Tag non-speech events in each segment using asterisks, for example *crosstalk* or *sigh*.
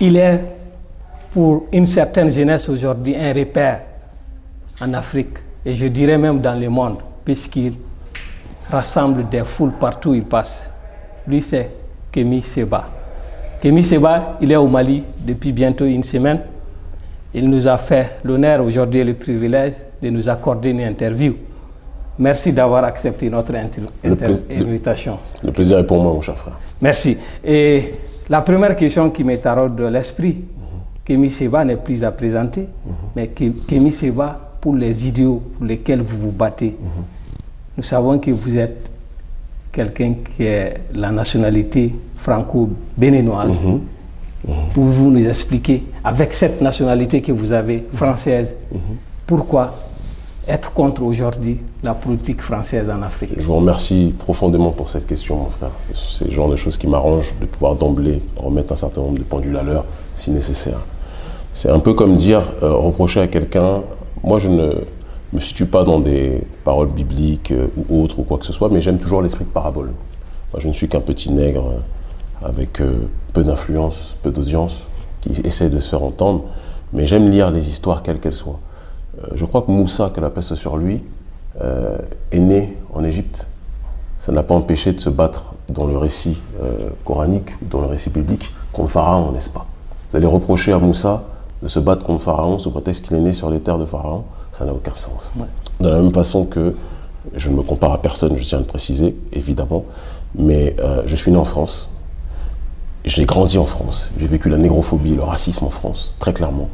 il est pour une certaine jeunesse aujourd'hui un repère en Afrique et je dirais même dans le monde, puisqu'il rassemble des foules partout où il passe. Lui, c'est Kémy Seba. Kémy Seba, il est au Mali depuis bientôt une semaine. Il nous a fait l'honneur aujourd'hui et le privilège de nous accorder une interview. Merci d'avoir accepté notre invitation. Le, plaisir est pour moi, mon cher frère. Merci. Et la première question qui m'est de l'esprit, Kémy Seba n'est plus à présenter, mais Kémy Seba, pour les idéaux pour lesquels vous vous battez, nous savons que vous êtes quelqu'un qui est la nationalité franco-béninoise. Pouvez-vous nous expliquer, avec cette nationalité que vous avez, française, pourquoi être contre aujourd'hui la politique française en Afrique Je vous remercie profondément pour cette question, mon frère. C'est le genre de choses qui m'arrangent de pouvoir d'emblée remettre un certain nombre de pendules à l'heure, si nécessaire. C'est un peu comme dire, euh, reprocher à quelqu'un, moi je ne me situe pas dans des paroles bibliques euh, ou autres ou quoi que ce soit, mais j'aime toujours l'esprit de parabole. Moi je ne suis qu'un petit nègre euh, avec peu d'influence, peu d'audience, qui essaie de se faire entendre, mais j'aime lire les histoires quelles qu'elles soient. Euh, je crois que Moussa, que la peste sur lui, euh, est né en Égypte. Ça n'a pas empêché de se battre dans le récit euh, coranique, dans le récit biblique, contre Pharaon, n'est-ce pas? Vous allez reprocher à Moussa de se battre contre Pharaon sous prétexte qu'il est né sur les terres de Pharaon, ça n'a aucun sens. De la même façon que je ne me compare à personne, je tiens à le préciser, évidemment, mais je suis né en France, j'ai grandi en France, j'ai vécu la négrophobie, le racisme en France, très clairement.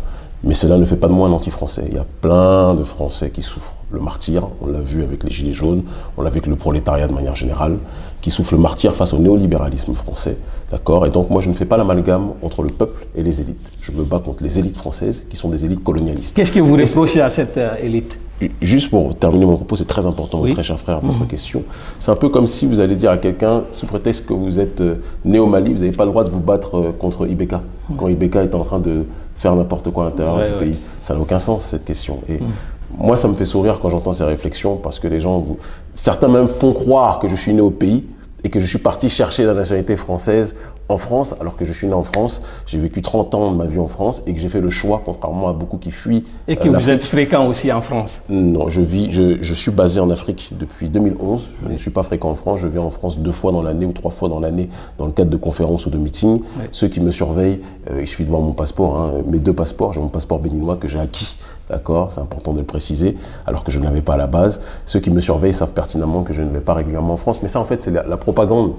Mais cela ne fait pas de moi un anti-français. Il y a plein de Français qui souffrent le martyr, on l'a vu avec les Gilets jaunes, on l'a vu avec le prolétariat de manière générale, qui souffrent le martyr face au néolibéralisme français. D'accord? Et donc moi je ne fais pas l'amalgame entre le peuple et les élites. Je me bats contre les élites françaises qui sont des élites colonialistes. Qu'est-ce que vous reprochez à cette euh, élite? Juste pour terminer mon propos, c'est très important, très cher frère, votre mhm. question. C'est un peu comme si vous allez dire à quelqu'un, sous prétexte que vous êtes euh, né au Mali, vous n'avez pas le droit de vous battre euh, contre Ibeka, quand Ibeka est en train de faire n'importe quoi à l'intérieur du pays. Ça n'a aucun sens, cette question. Et mm. moi, ça me fait sourire quand j'entends ces réflexions, parce que les gens, vous... certains même font croire que je suis né au pays, et que je suis parti chercher la nationalité française en France, alors que je suis né en France, j'ai vécu 30 ans de ma vie en France et que j'ai fait le choix, contrairement à beaucoup qui fuient. Et que euh, vous êtes fréquent aussi en France Non, je, vis, je, je, suis basé en Afrique depuis 2011. Je ne suis pas fréquent en France, je viens en France deux fois dans l'année ou trois fois dans l'année dans le cadre de conférences ou de meetings. Ceux qui me surveillent, euh, il suffit de voir mon passeport, hein, mes deux passeports. J'ai mon passeport béninois que j'ai acquis D'accord C'est important de le préciser, alors que je ne l'avais pas à la base. Ceux qui me surveillent savent pertinemment que je ne vais pas régulièrement en France. Mais ça, en fait, c'est la, propagande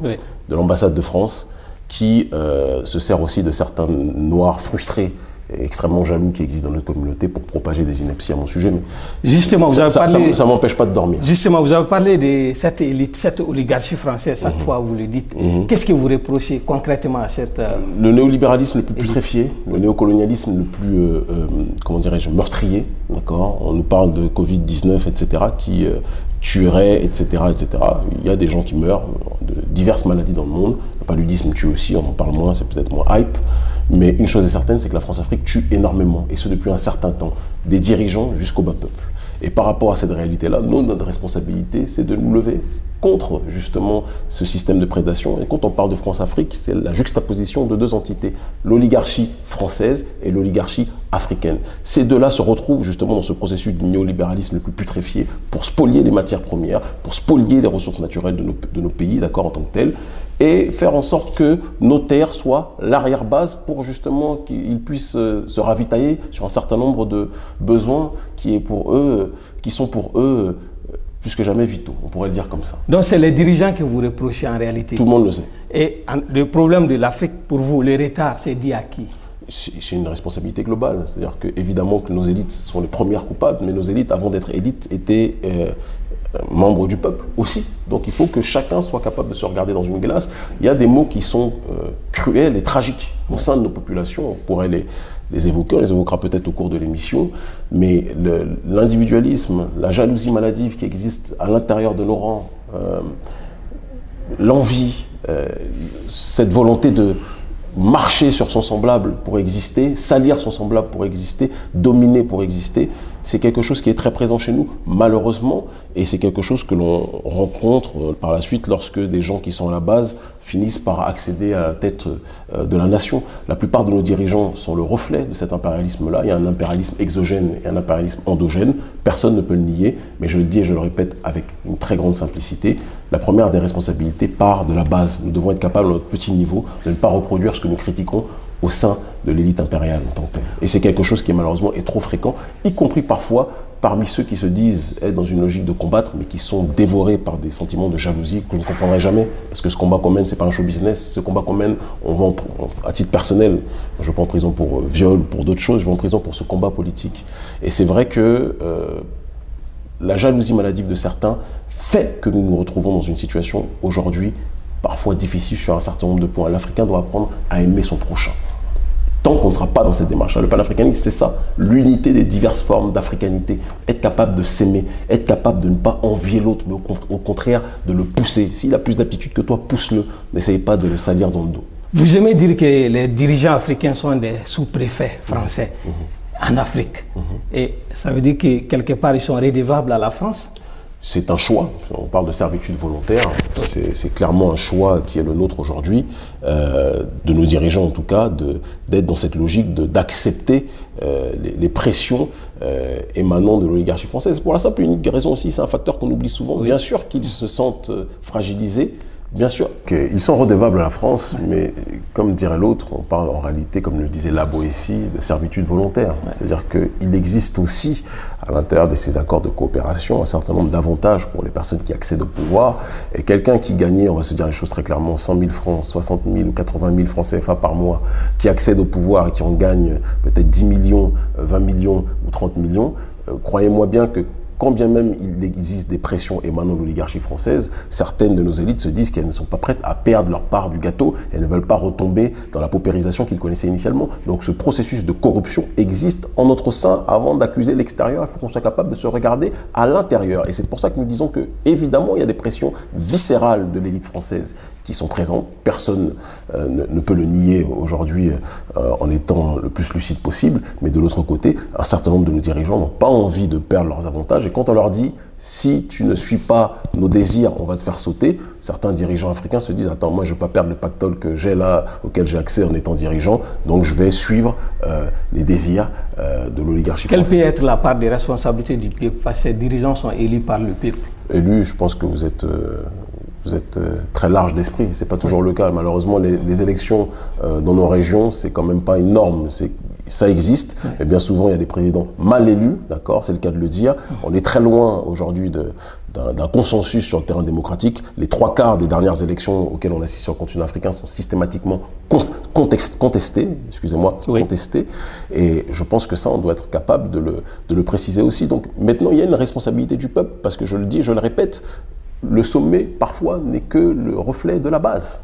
de l'ambassade de France qui euh, se sert aussi de certains noirs frustrés extrêmement jaloux qui existent dans notre communauté pour propager des inepties à mon sujet. Mais justement, vous ça, avez parlé, ça, m'empêche pas de dormir. Justement, vous avez parlé de cette élite, cette oligarchie française, chaque mhm. fois vous le dites. Mhm. Qu'est-ce que vous reprochez concrètement à cette... Euh, le néolibéralisme le plus putréfié, le néocolonialisme le plus, euh, euh, comment dirais-je, meurtrier, d'accord? On nous parle de Covid-19, etc., qui tuerait, etc., etc. Il y a des gens qui meurent de diverses maladies dans le monde. Le paludisme tue aussi, on en parle moins, c'est peut-être moins hype. Mais une chose est certaine, c'est que la France-Afrique tue énormément, et ce depuis un certain temps, des dirigeants jusqu'au bas peuple. Et par rapport à cette réalité-là, notre responsabilité, c'est de nous lever contre justement ce système de prédation. Et quand on parle de France-Afrique, c'est la juxtaposition de deux entités, l'oligarchie française et l'oligarchie africaine. Ces deux-là se retrouvent justement dans ce processus du néolibéralisme le plus putréfié pour spolier les matières premières, pour spolier les ressources naturelles de nos, de nos pays, d'accord, en tant que telles, et faire en sorte que nos terres soient l'arrière-base pour justement qu'ils puissent euh, se ravitailler sur un certain nombre de besoins qui, est pour eux, qui sont pour eux euh, plus que jamais vitaux, on pourrait le dire comme ça. Donc c'est les dirigeants que vous reprochez en réalité Tout le monde le sait. Et le problème de l'Afrique, pour vous, le retard, c'est dit à qui? C'est une responsabilité globale. C'est-à-dire que évidemment que nos élites sont les premières coupables, mais nos élites, avant d'être élites, étaient euh, euh, membres du peuple aussi. Donc il faut que chacun soit capable de se regarder dans une glace. Il y a des mots qui sont euh, cruels et tragiques au sein de nos populations. On pourrait les, évoquer, on les évoquera peut-être au cours de l'émission, mais l'individualisme, la jalousie maladive qui existe à l'intérieur de nos rangs, l'envie, cette volonté de marcher sur son semblable pour exister, salir son semblable pour exister, dominer pour exister, c'est quelque chose qui est très présent chez nous, malheureusement, et c'est quelque chose que l'on rencontre euh, par la suite lorsque des gens qui sont à la base finissent par accéder à la tête euh, de la nation. La plupart de nos dirigeants sont le reflet de cet impérialisme-là. Il y a un impérialisme exogène et un impérialisme endogène. Personne ne peut le nier, mais je le dis et je le répète avec une très grande simplicité. La première des responsabilités part de la base. Nous devons être capables, à notre petit niveau, de ne pas reproduire ce que nous critiquons au sein de l'élite impériale en tant que telle. Et c'est quelque chose qui malheureusement est trop fréquent, y compris parfois parmi ceux qui se disent être dans une logique de combattre, mais qui sont dévorés par des sentiments de jalousie que je ne comprendrai jamais. Parce que ce combat qu'on mène, ce n'est pas un show business. Ce combat qu'on mène, on va à titre personnel. Je vais pas en prison pour euh, viol, pour d'autres choses. Je vais en prison pour ce combat politique. Et c'est vrai que euh, la jalousie maladive de certains fait que nous nous retrouvons dans une situation aujourd'hui parfois difficile sur un certain nombre de points. L'Africain doit apprendre à aimer son prochain tant qu'on ne sera pas dans cette démarche-là. Le panafricanisme, c'est ça, l'unité des diverses formes d'africanité. Être capable de s'aimer, être capable de ne pas envier l'autre, mais au, contraire de le pousser. S'il a plus d'aptitude que toi, pousse-le. N'essaye pas de le salir dans le dos. Vous aimez dire que les dirigeants africains sont des sous-préfets français mmh. en Afrique. Mmh. Et ça veut dire que quelque part, ils sont rédevables à la France? C'est un choix. On parle de servitude volontaire. C'est clairement un choix qui est le nôtre aujourd'hui, euh, de nos dirigeants en tout cas, d'être dans cette logique d'accepter euh, les, pressions euh, émanant de l'oligarchie française. Pour la simple et unique raison aussi, c'est un facteur qu'on oublie souvent. Bien sûr qu'ils se sentent fragilisés, Bien sûr qu'ils sont redevables à la France, mais comme dirait l'autre, on parle en réalité, comme le disait Labo ici, de servitude volontaire. C'est-à-dire qu'il existe aussi, à l'intérieur de ces accords de coopération, un certain nombre d'avantages pour les personnes qui accèdent au pouvoir. Et quelqu'un qui gagnait, on va se dire les choses très clairement, 100 000 francs, 60 000 ou 80 000 francs CFA par mois, qui accède au pouvoir et qui en gagne peut-être 10 millions, 20 millions ou 30 millions, euh, croyez-moi bien que quand bien même il existe des pressions émanant de l'oligarchie française, certaines de nos élites se disent qu'elles ne sont pas prêtes à perdre leur part du gâteau, elles ne veulent pas retomber dans la paupérisation qu'ils connaissaient initialement. Donc ce processus de corruption existe en notre sein avant d'accuser l'extérieur. Il faut qu'on soit capable de se regarder à l'intérieur. Et c'est pour ça que nous disons que, évidemment, il y a des pressions viscérales de l'élite française qui sont présentes. Personne euh, ne, peut le nier aujourd'hui euh, en étant le plus lucide possible. Mais de l'autre côté, un certain nombre de nos dirigeants n'ont pas envie de perdre leurs avantages. Et quand on leur dit, si tu ne suis pas nos désirs, on va te faire sauter, certains dirigeants africains se disent, attends, moi je ne veux pas perdre le pactole que j'ai là, auquel j'ai accès en étant dirigeant, donc je vais suivre euh, les désirs de l'oligarchie Quelle peut être la part des responsabilités du peuple? Parce que ces dirigeants sont élus par le peuple. Élus, je pense que vous êtes vous êtes euh, très large d'esprit. C'est pas toujours le cas. Malheureusement, les, élections euh, dans nos régions, c'est quand même pas une norme. Ça existe, mais bien souvent, il y a des présidents mal élus, d'accord, c'est le cas de le dire. On est très loin aujourd'hui d'un consensus sur le terrain démocratique. Les trois quarts des dernières élections auxquelles on assiste sur le continent africain sont systématiquement contestés, excusez-moi, contestés. Et je pense que ça, on doit être capable de le, de le préciser aussi. Donc maintenant, il y a une responsabilité du peuple, parce que je le dis, je le répète, le sommet, parfois, n'est que le reflet de la base.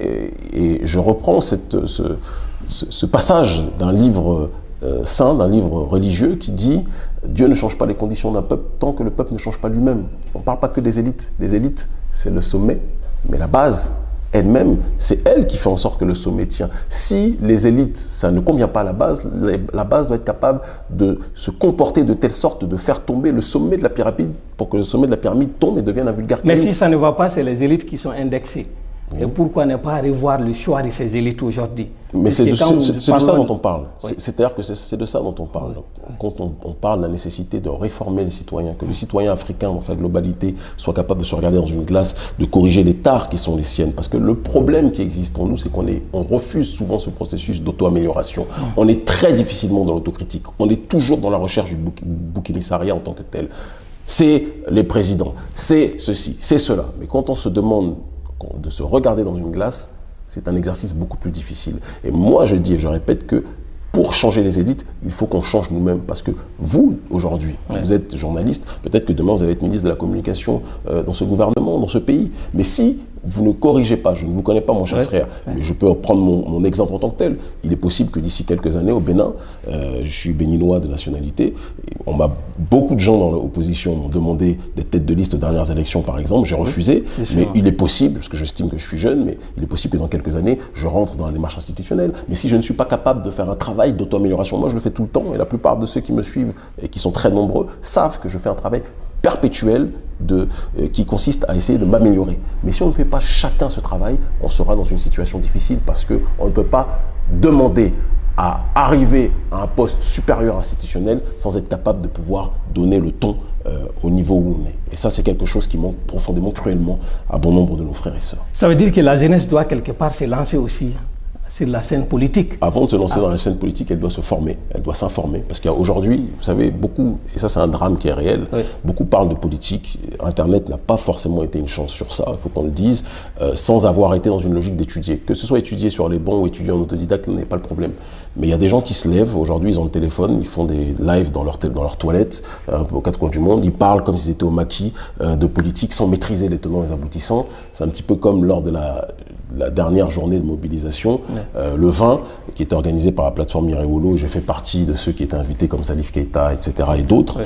Et, je reprends cette, ce, passage d'un livre euh, saint, d'un livre religieux, qui dit Dieu ne change pas les conditions d'un peuple tant que le peuple ne change pas lui-même. On ne parle pas que des élites. Les élites, c'est le sommet, mais la base, elle-même, c'est elle qui fait en sorte que le sommet tient. Si les élites, ça ne convient pas à la base, la base doit être capable de se comporter de telle sorte de faire tomber le sommet de la pyramide pour que le sommet de la pyramide tombe et devienne un vulgaire. Mais si ça ne va pas, c'est les élites qui sont indexées. Et pourquoi ne pas revoir le choix de ces élites aujourd'hui? Mais c'est de, ça dont on parle. C'est-à-dire que c'est de ça dont on parle. Quand on, parle de la nécessité de réformer les citoyens, que le citoyen africain dans sa globalité soit capable de se regarder dans une glace, de corriger les tares qui sont les siennes. Parce que le problème qui existe en nous, c'est qu'on on refuse souvent ce processus d'auto-amélioration. On est très difficilement dans l'autocritique. On est toujours dans la recherche du bouc, bouc émissariat en tant que tel. C'est les présidents, c'est ceci, c'est cela. Mais quand on se demande de se regarder dans une glace, c'est un exercice beaucoup plus difficile. Et moi, je dis et je répète que pour changer les élites, il faut qu'on change nous-mêmes. Parce que vous, aujourd'hui, vous êtes journaliste, peut-être que demain, vous allez être ministre de la Communication euh, dans ce gouvernement, dans ce pays. Mais si vous ne corrigez pas, je ne vous connais pas mon cher frère, mais je peux prendre mon, exemple en tant que tel. Il est possible que d'ici quelques années au Bénin, euh, je suis béninois de nationalité, on m'a beaucoup de gens dans l'opposition m'ont demandé des têtes de liste aux dernières élections par exemple, j'ai refusé, mais il est possible, parce que j'estime que je suis jeune, mais il est possible que dans quelques années, je rentre dans la démarche institutionnelle. Mais si je ne suis pas capable de faire un travail d'auto-amélioration, moi je le fais tout le temps, et la plupart de ceux qui me suivent, et qui sont très nombreux, savent que je fais un travail perpétuel de, euh, qui consiste à essayer de m'améliorer. Mais si on ne fait pas chacun ce travail, on sera dans une situation difficile parce qu'on ne peut pas demander à arriver à un poste supérieur institutionnel sans être capable de pouvoir donner le ton euh, au niveau où on est. Et ça, c'est quelque chose qui manque profondément, cruellement à bon nombre de nos frères et sœurs. Ça veut dire que la jeunesse doit quelque part se lancer aussi sur la scène politique. Avant de se lancer dans la scène politique, elle doit se former, elle doit s'informer. Parce qu'aujourd'hui, vous savez, beaucoup, et ça c'est un drame qui est réel, beaucoup parlent de politique. Internet n'a pas forcément été une chance sur ça, il faut qu'on le dise, euh, sans avoir été dans une logique d'étudier. Que ce soit étudier sur les bons ou étudier en autodidacte, n'est pas le problème. Mais il y a des gens qui se lèvent, aujourd'hui ils ont le téléphone, ils font des lives dans leur, dans leur toilette, euh, aux quatre coins du monde, ils parlent comme s'ils étaient au maquis euh, de politique sans maîtriser les tenants et les aboutissants. C'est un petit peu comme lors de la la dernière journée de mobilisation, euh, le 20, qui était organisé par la plateforme Mirewolo. J'ai fait partie de ceux qui étaient invités comme Salif Keita, etc. et d'autres.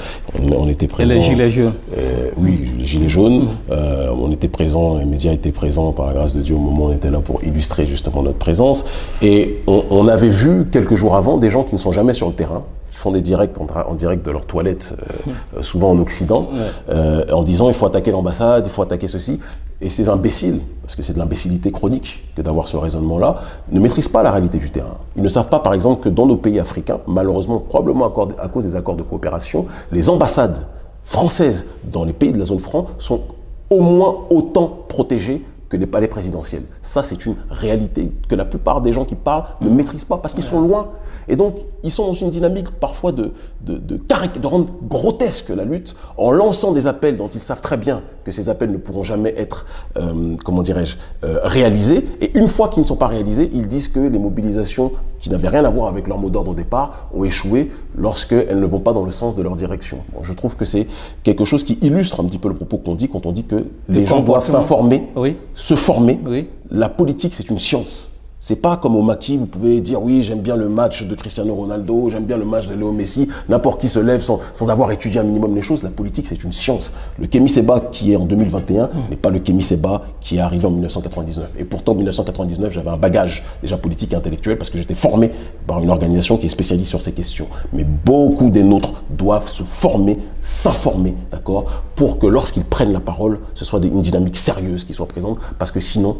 On, était présents. Et les Gilets jaunes euh, Oui, les Gilets jaunes. Mm. Euh, on était présents, les médias étaient présents par la grâce de Dieu au moment où on était là pour illustrer justement notre présence. Et on avait vu quelques jours avant des gens qui ne sont jamais sur le terrain, font des directs en, direct de leur toilette, euh, euh, souvent en Occident, euh, en disant il faut attaquer l'ambassade, il faut attaquer ceci. Et ces imbéciles, parce que c'est de l'imbécilité chronique que d'avoir ce raisonnement-là, ne maîtrisent pas la réalité du terrain. Ils ne savent pas, par exemple, que dans nos pays africains, malheureusement, probablement à cause des accords de coopération, les ambassades françaises dans les pays de la zone franc sont au moins autant protégées que les palais présidentiels. Ça, c'est une réalité que la plupart des gens qui parlent ne maîtrisent pas parce qu'ils sont loin. Et donc, ils sont dans une dynamique parfois de, de, de, de, rendre grotesque la lutte en lançant des appels dont ils savent très bien que ces appels ne pourront jamais être, euh, comment dirais-je, euh, réalisés. Et une fois qu'ils ne sont pas réalisés, ils disent que les mobilisations qui n'avaient rien à voir avec leur mot d'ordre au départ ont échoué lorsqu'elles ne vont pas dans le sens de leur direction. Bon, je trouve que c'est quelque chose qui illustre un petit peu le propos qu'on dit quand on dit que les gens doivent s'informer, oui. se former. Oui. La politique, c'est une science. C'est pas comme au maquis, vous pouvez dire oui, j'aime bien le match de Cristiano Ronaldo, j'aime bien le match de Léo Messi, n'importe qui se lève sans, sans, avoir étudié un minimum les choses. La politique, c'est une science. Le Kémy Seba qui est en 2021 n'est pas le Kémy Seba qui est arrivé en 1999. Et pourtant, en 1999, j'avais un bagage déjà politique et intellectuel parce que j'étais formé par une organisation qui est spécialiste sur ces questions. Mais beaucoup des nôtres doivent se former, s'informer, d'accord, pour que lorsqu'ils prennent la parole, ce soit une dynamique sérieuse qui soit présente, parce que sinon,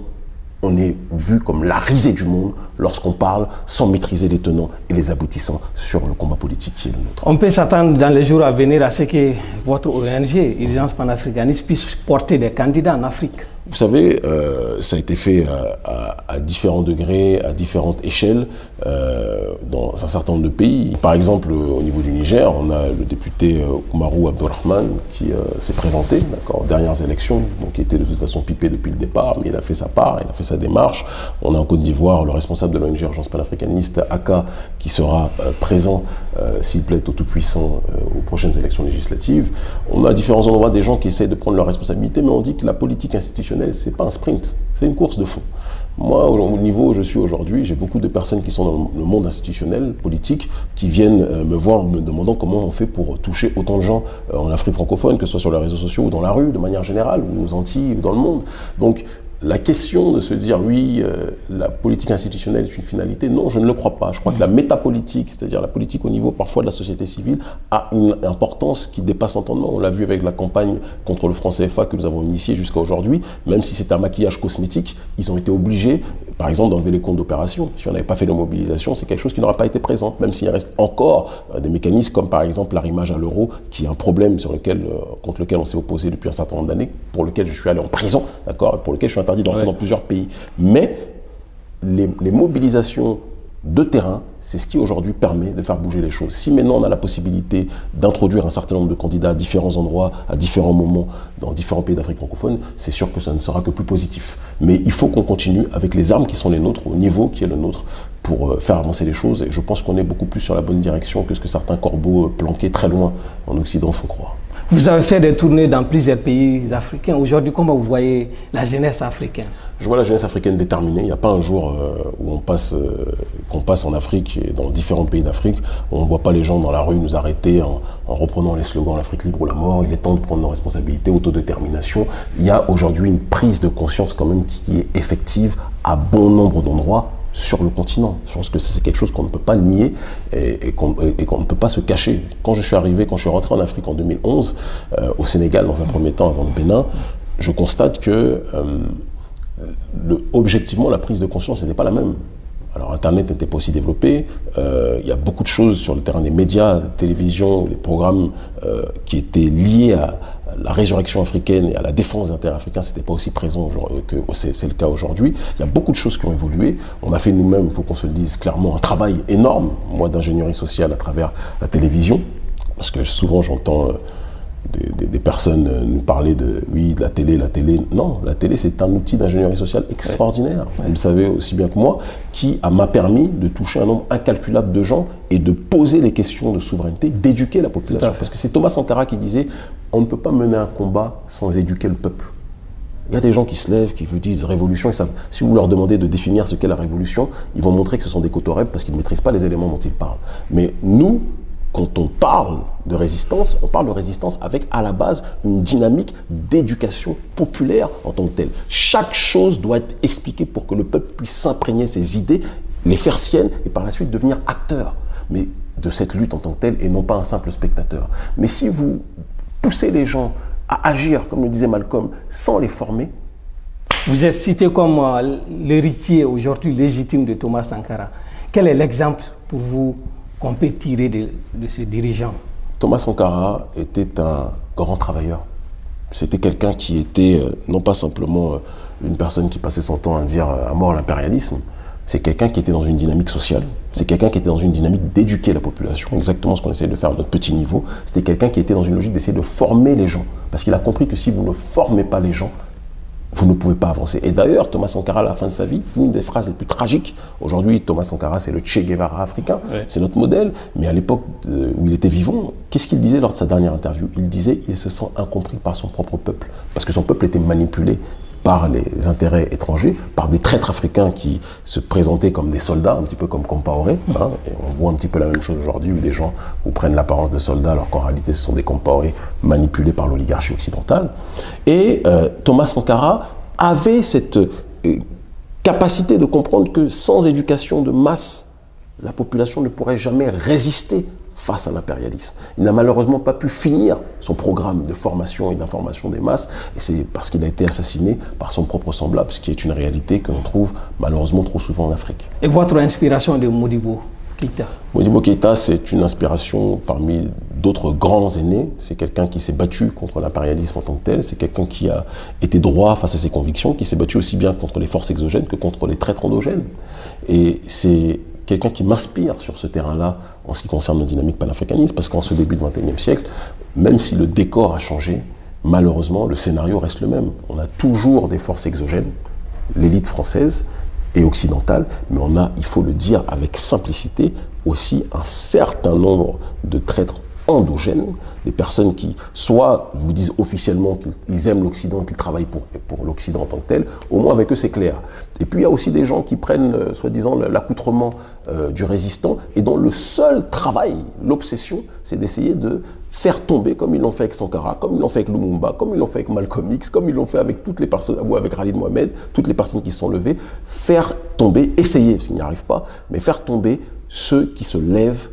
on est vu comme la risée du monde lorsqu'on parle sans maîtriser les tenants et les aboutissants sur le combat politique qui est le nôtre. On peut s'attendre dans les jours à venir à ce que votre ONG, Urgence panafricaniste, puisse porter des candidats en Afrique vous savez, euh, ça a été fait à, différents degrés, à différentes échelles, euh, dans un certain nombre de pays. Par exemple, au niveau du Niger, on a le député Oumarou euh, Abdurrahman qui s'est présenté, aux dernières élections, donc qui était de toute façon pipé depuis le départ, mais il a fait sa part, il a fait sa démarche. On a en Côte d'Ivoire le responsable de l'ONG Urgence panafricaniste, Aka, qui sera présent, s'il plaît, au Tout-Puissant aux prochaines élections législatives. On a à différents endroits des gens qui essayent de prendre leurs responsabilités, mais on dit que la politique institutionnelle c'est pas un sprint, c'est une course de fond. Moi, au niveau où je suis aujourd'hui, j'ai beaucoup de personnes qui sont dans le monde institutionnel, politique, qui viennent euh, me voir me demandant comment on fait pour toucher autant de gens euh, en Afrique francophone, que ce soit sur les réseaux sociaux ou dans la rue, de manière générale, ou aux Antilles ou dans le monde. Donc, la question de se dire oui, euh, la politique institutionnelle est une finalité, non, je ne le crois pas. Je crois que la métapolitique, c'est-à-dire la politique au niveau parfois de la société civile, a une importance qui dépasse l'entendement. On l'a vu avec la campagne contre le franc CFA que nous avons initiée jusqu'à aujourd'hui. Même si c'est un maquillage cosmétique, ils ont été obligés, par exemple, d'enlever les comptes d'opération. Si on n'avait pas fait la mobilisation, c'est quelque chose qui n'aurait pas été présent, même s'il reste encore euh, des mécanismes comme par exemple l'arrimage à l'euro, qui est un problème sur lequel, euh, contre lequel on s'est opposé depuis un certain nombre d'années, pour lequel je suis allé en prison, d'accord, pour lequel je suis interdit d'entrer dans plusieurs pays. Mais les, mobilisations de terrain, c'est ce qui aujourd'hui permet de faire bouger les choses. Si maintenant on a la possibilité d'introduire un certain nombre de candidats à différents endroits, à différents moments, dans différents pays d'Afrique francophone, c'est sûr que ça ne sera que plus positif. Mais il faut qu'on continue avec les armes qui sont les nôtres, au niveau qui est le nôtre, pour euh, faire avancer les choses. Et je pense qu'on est beaucoup plus sur la bonne direction que ce que certains corbeaux euh, planqués très loin en Occident font croire. Vous avez fait des tournées dans plusieurs pays africains. Aujourd'hui, comment vous voyez la jeunesse africaine? Je vois la jeunesse africaine déterminée. Il n'y a pas un jour euh, où on passe, euh, qu'on passe en Afrique et dans différents pays d'Afrique on ne voit pas les gens dans la rue nous arrêter en, reprenant les slogans l'Afrique libre ou la mort. Il est temps de prendre nos responsabilités, autodétermination. Il y a aujourd'hui une prise de conscience quand même qui est effective à bon nombre d'endroits sur le continent. Je pense que c'est quelque chose qu'on ne peut pas nier et, qu'on ne peut pas se cacher. Quand je suis arrivé, quand je suis rentré en Afrique en 2011, euh, au Sénégal dans un premier temps avant le Bénin, je constate que euh, objectivement la prise de conscience n'était pas la même. Alors Internet n'était pas aussi développé, euh, il y a beaucoup de choses sur le terrain des médias, la télévision, les programmes qui étaient liés à, la résurrection africaine et à la défense des intérêts africains, c'était pas aussi présent que c'est le cas aujourd'hui. Il y a beaucoup de choses qui ont évolué. On a fait nous-mêmes, il faut qu'on se le dise clairement, un travail énorme, moi, d'ingénierie sociale à travers la télévision, parce que souvent j'entends des, personnes euh, nous parler de, oui, de la télé, la télé. Non, la télé, c'est un outil d'ingénierie sociale extraordinaire, vous le savez aussi bien que moi, qui m'a permis de toucher un nombre incalculable de gens et de poser les questions de souveraineté, d'éduquer la population. Parce que c'est Thomas Sankara qui disait, on ne peut pas mener un combat sans éduquer le peuple. Il y a des gens qui se lèvent, qui vous disent révolution, et ça, si vous leur demandez de définir ce qu'est la révolution, ils vont montrer que ce sont des cotorèbes parce qu'ils ne maîtrisent pas les éléments dont ils parlent. Mais nous, quand on parle de résistance, on parle de résistance avec à la base une dynamique d'éducation populaire en tant que telle. Chaque chose doit être expliquée pour que le peuple puisse s'imprégner ses idées, les faire siennes et par la suite devenir acteur mais de cette lutte en tant que telle et non pas un simple spectateur. Mais si vous poussez les gens à agir, comme le disait Malcolm, sans les former, vous êtes cité comme euh, l'héritier aujourd'hui légitime de Thomas Sankara. Quel est l'exemple pour vous qu'on peut tirer de, de ce dirigeant Thomas Sankara était un grand travailleur. C'était quelqu'un qui était euh, non pas simplement euh, une personne qui passait son temps à dire à mort l'impérialisme, c'est quelqu'un qui était dans une dynamique sociale, c'est quelqu'un qui était dans une dynamique d'éduquer la population, exactement ce qu'on essaie de faire à notre petit niveau. C'était quelqu'un qui était dans une logique d'essayer de former les gens, parce qu'il a compris que si vous ne formez pas les gens, vous ne pouvez pas avancer. Et d'ailleurs, Thomas Sankara, à la fin de sa vie, une des phrases les plus tragiques, aujourd'hui, Thomas Sankara, c'est le Che Guevara africain, c'est notre modèle, mais à l'époque où il était vivant, qu'est-ce qu'il disait lors de sa dernière interview? Il disait il se sent incompris par son propre peuple, parce que son peuple était manipulé par les intérêts étrangers, par des traîtres africains qui se présentaient comme des soldats, un petit peu comme Compaoré. Hein, on voit un petit peu la même chose aujourd'hui où des gens prennent l'apparence de soldats alors qu'en réalité ce sont des Compaoré manipulés par l'oligarchie occidentale. Et euh, Thomas Sankara avait cette euh, capacité de comprendre que sans éducation de masse, la population ne pourrait jamais résister face à l'impérialisme. Il n'a malheureusement pas pu finir son programme de formation et d'information des masses, et c'est parce qu'il a été assassiné par son propre semblable, ce qui est une réalité que l'on trouve malheureusement trop souvent en Afrique. Et votre inspiration de Modibo Keïta Modibo Keïta, c'est une inspiration parmi d'autres grands aînés. C'est quelqu'un qui s'est battu contre l'impérialisme en tant que tel. C'est quelqu'un qui a été droit face à ses convictions, qui s'est battu aussi bien contre les forces exogènes que contre les traîtres endogènes. Et c'est quelqu'un qui m'inspire sur ce terrain-là en ce qui concerne le dynamique panafricaniste, parce qu'en ce début du XXIe siècle, même si le décor a changé, malheureusement, le scénario reste le même. On a toujours des forces exogènes, l'élite française et occidentale, mais on a, il faut le dire avec simplicité, aussi un certain nombre de traîtres endogènes, des personnes qui soit vous disent officiellement qu'ils aiment l'Occident, qu'ils travaillent pour, pour l'Occident en tant que tel, au moins avec eux c'est clair. Et puis il y a aussi des gens qui prennent soi-disant l'accoutrement euh, du résistant et dont le seul travail, l'obsession, c'est d'essayer de faire tomber, comme ils l'ont fait avec Sankara, comme ils l'ont fait avec Lumumba, comme ils l'ont fait avec Malcolm X, comme ils l'ont fait avec toutes les personnes, ou avec Khalid Mohamed, toutes les personnes qui se sont levées, faire tomber, essayer, parce qu'ils n'y arrivent pas, mais faire tomber ceux qui se lèvent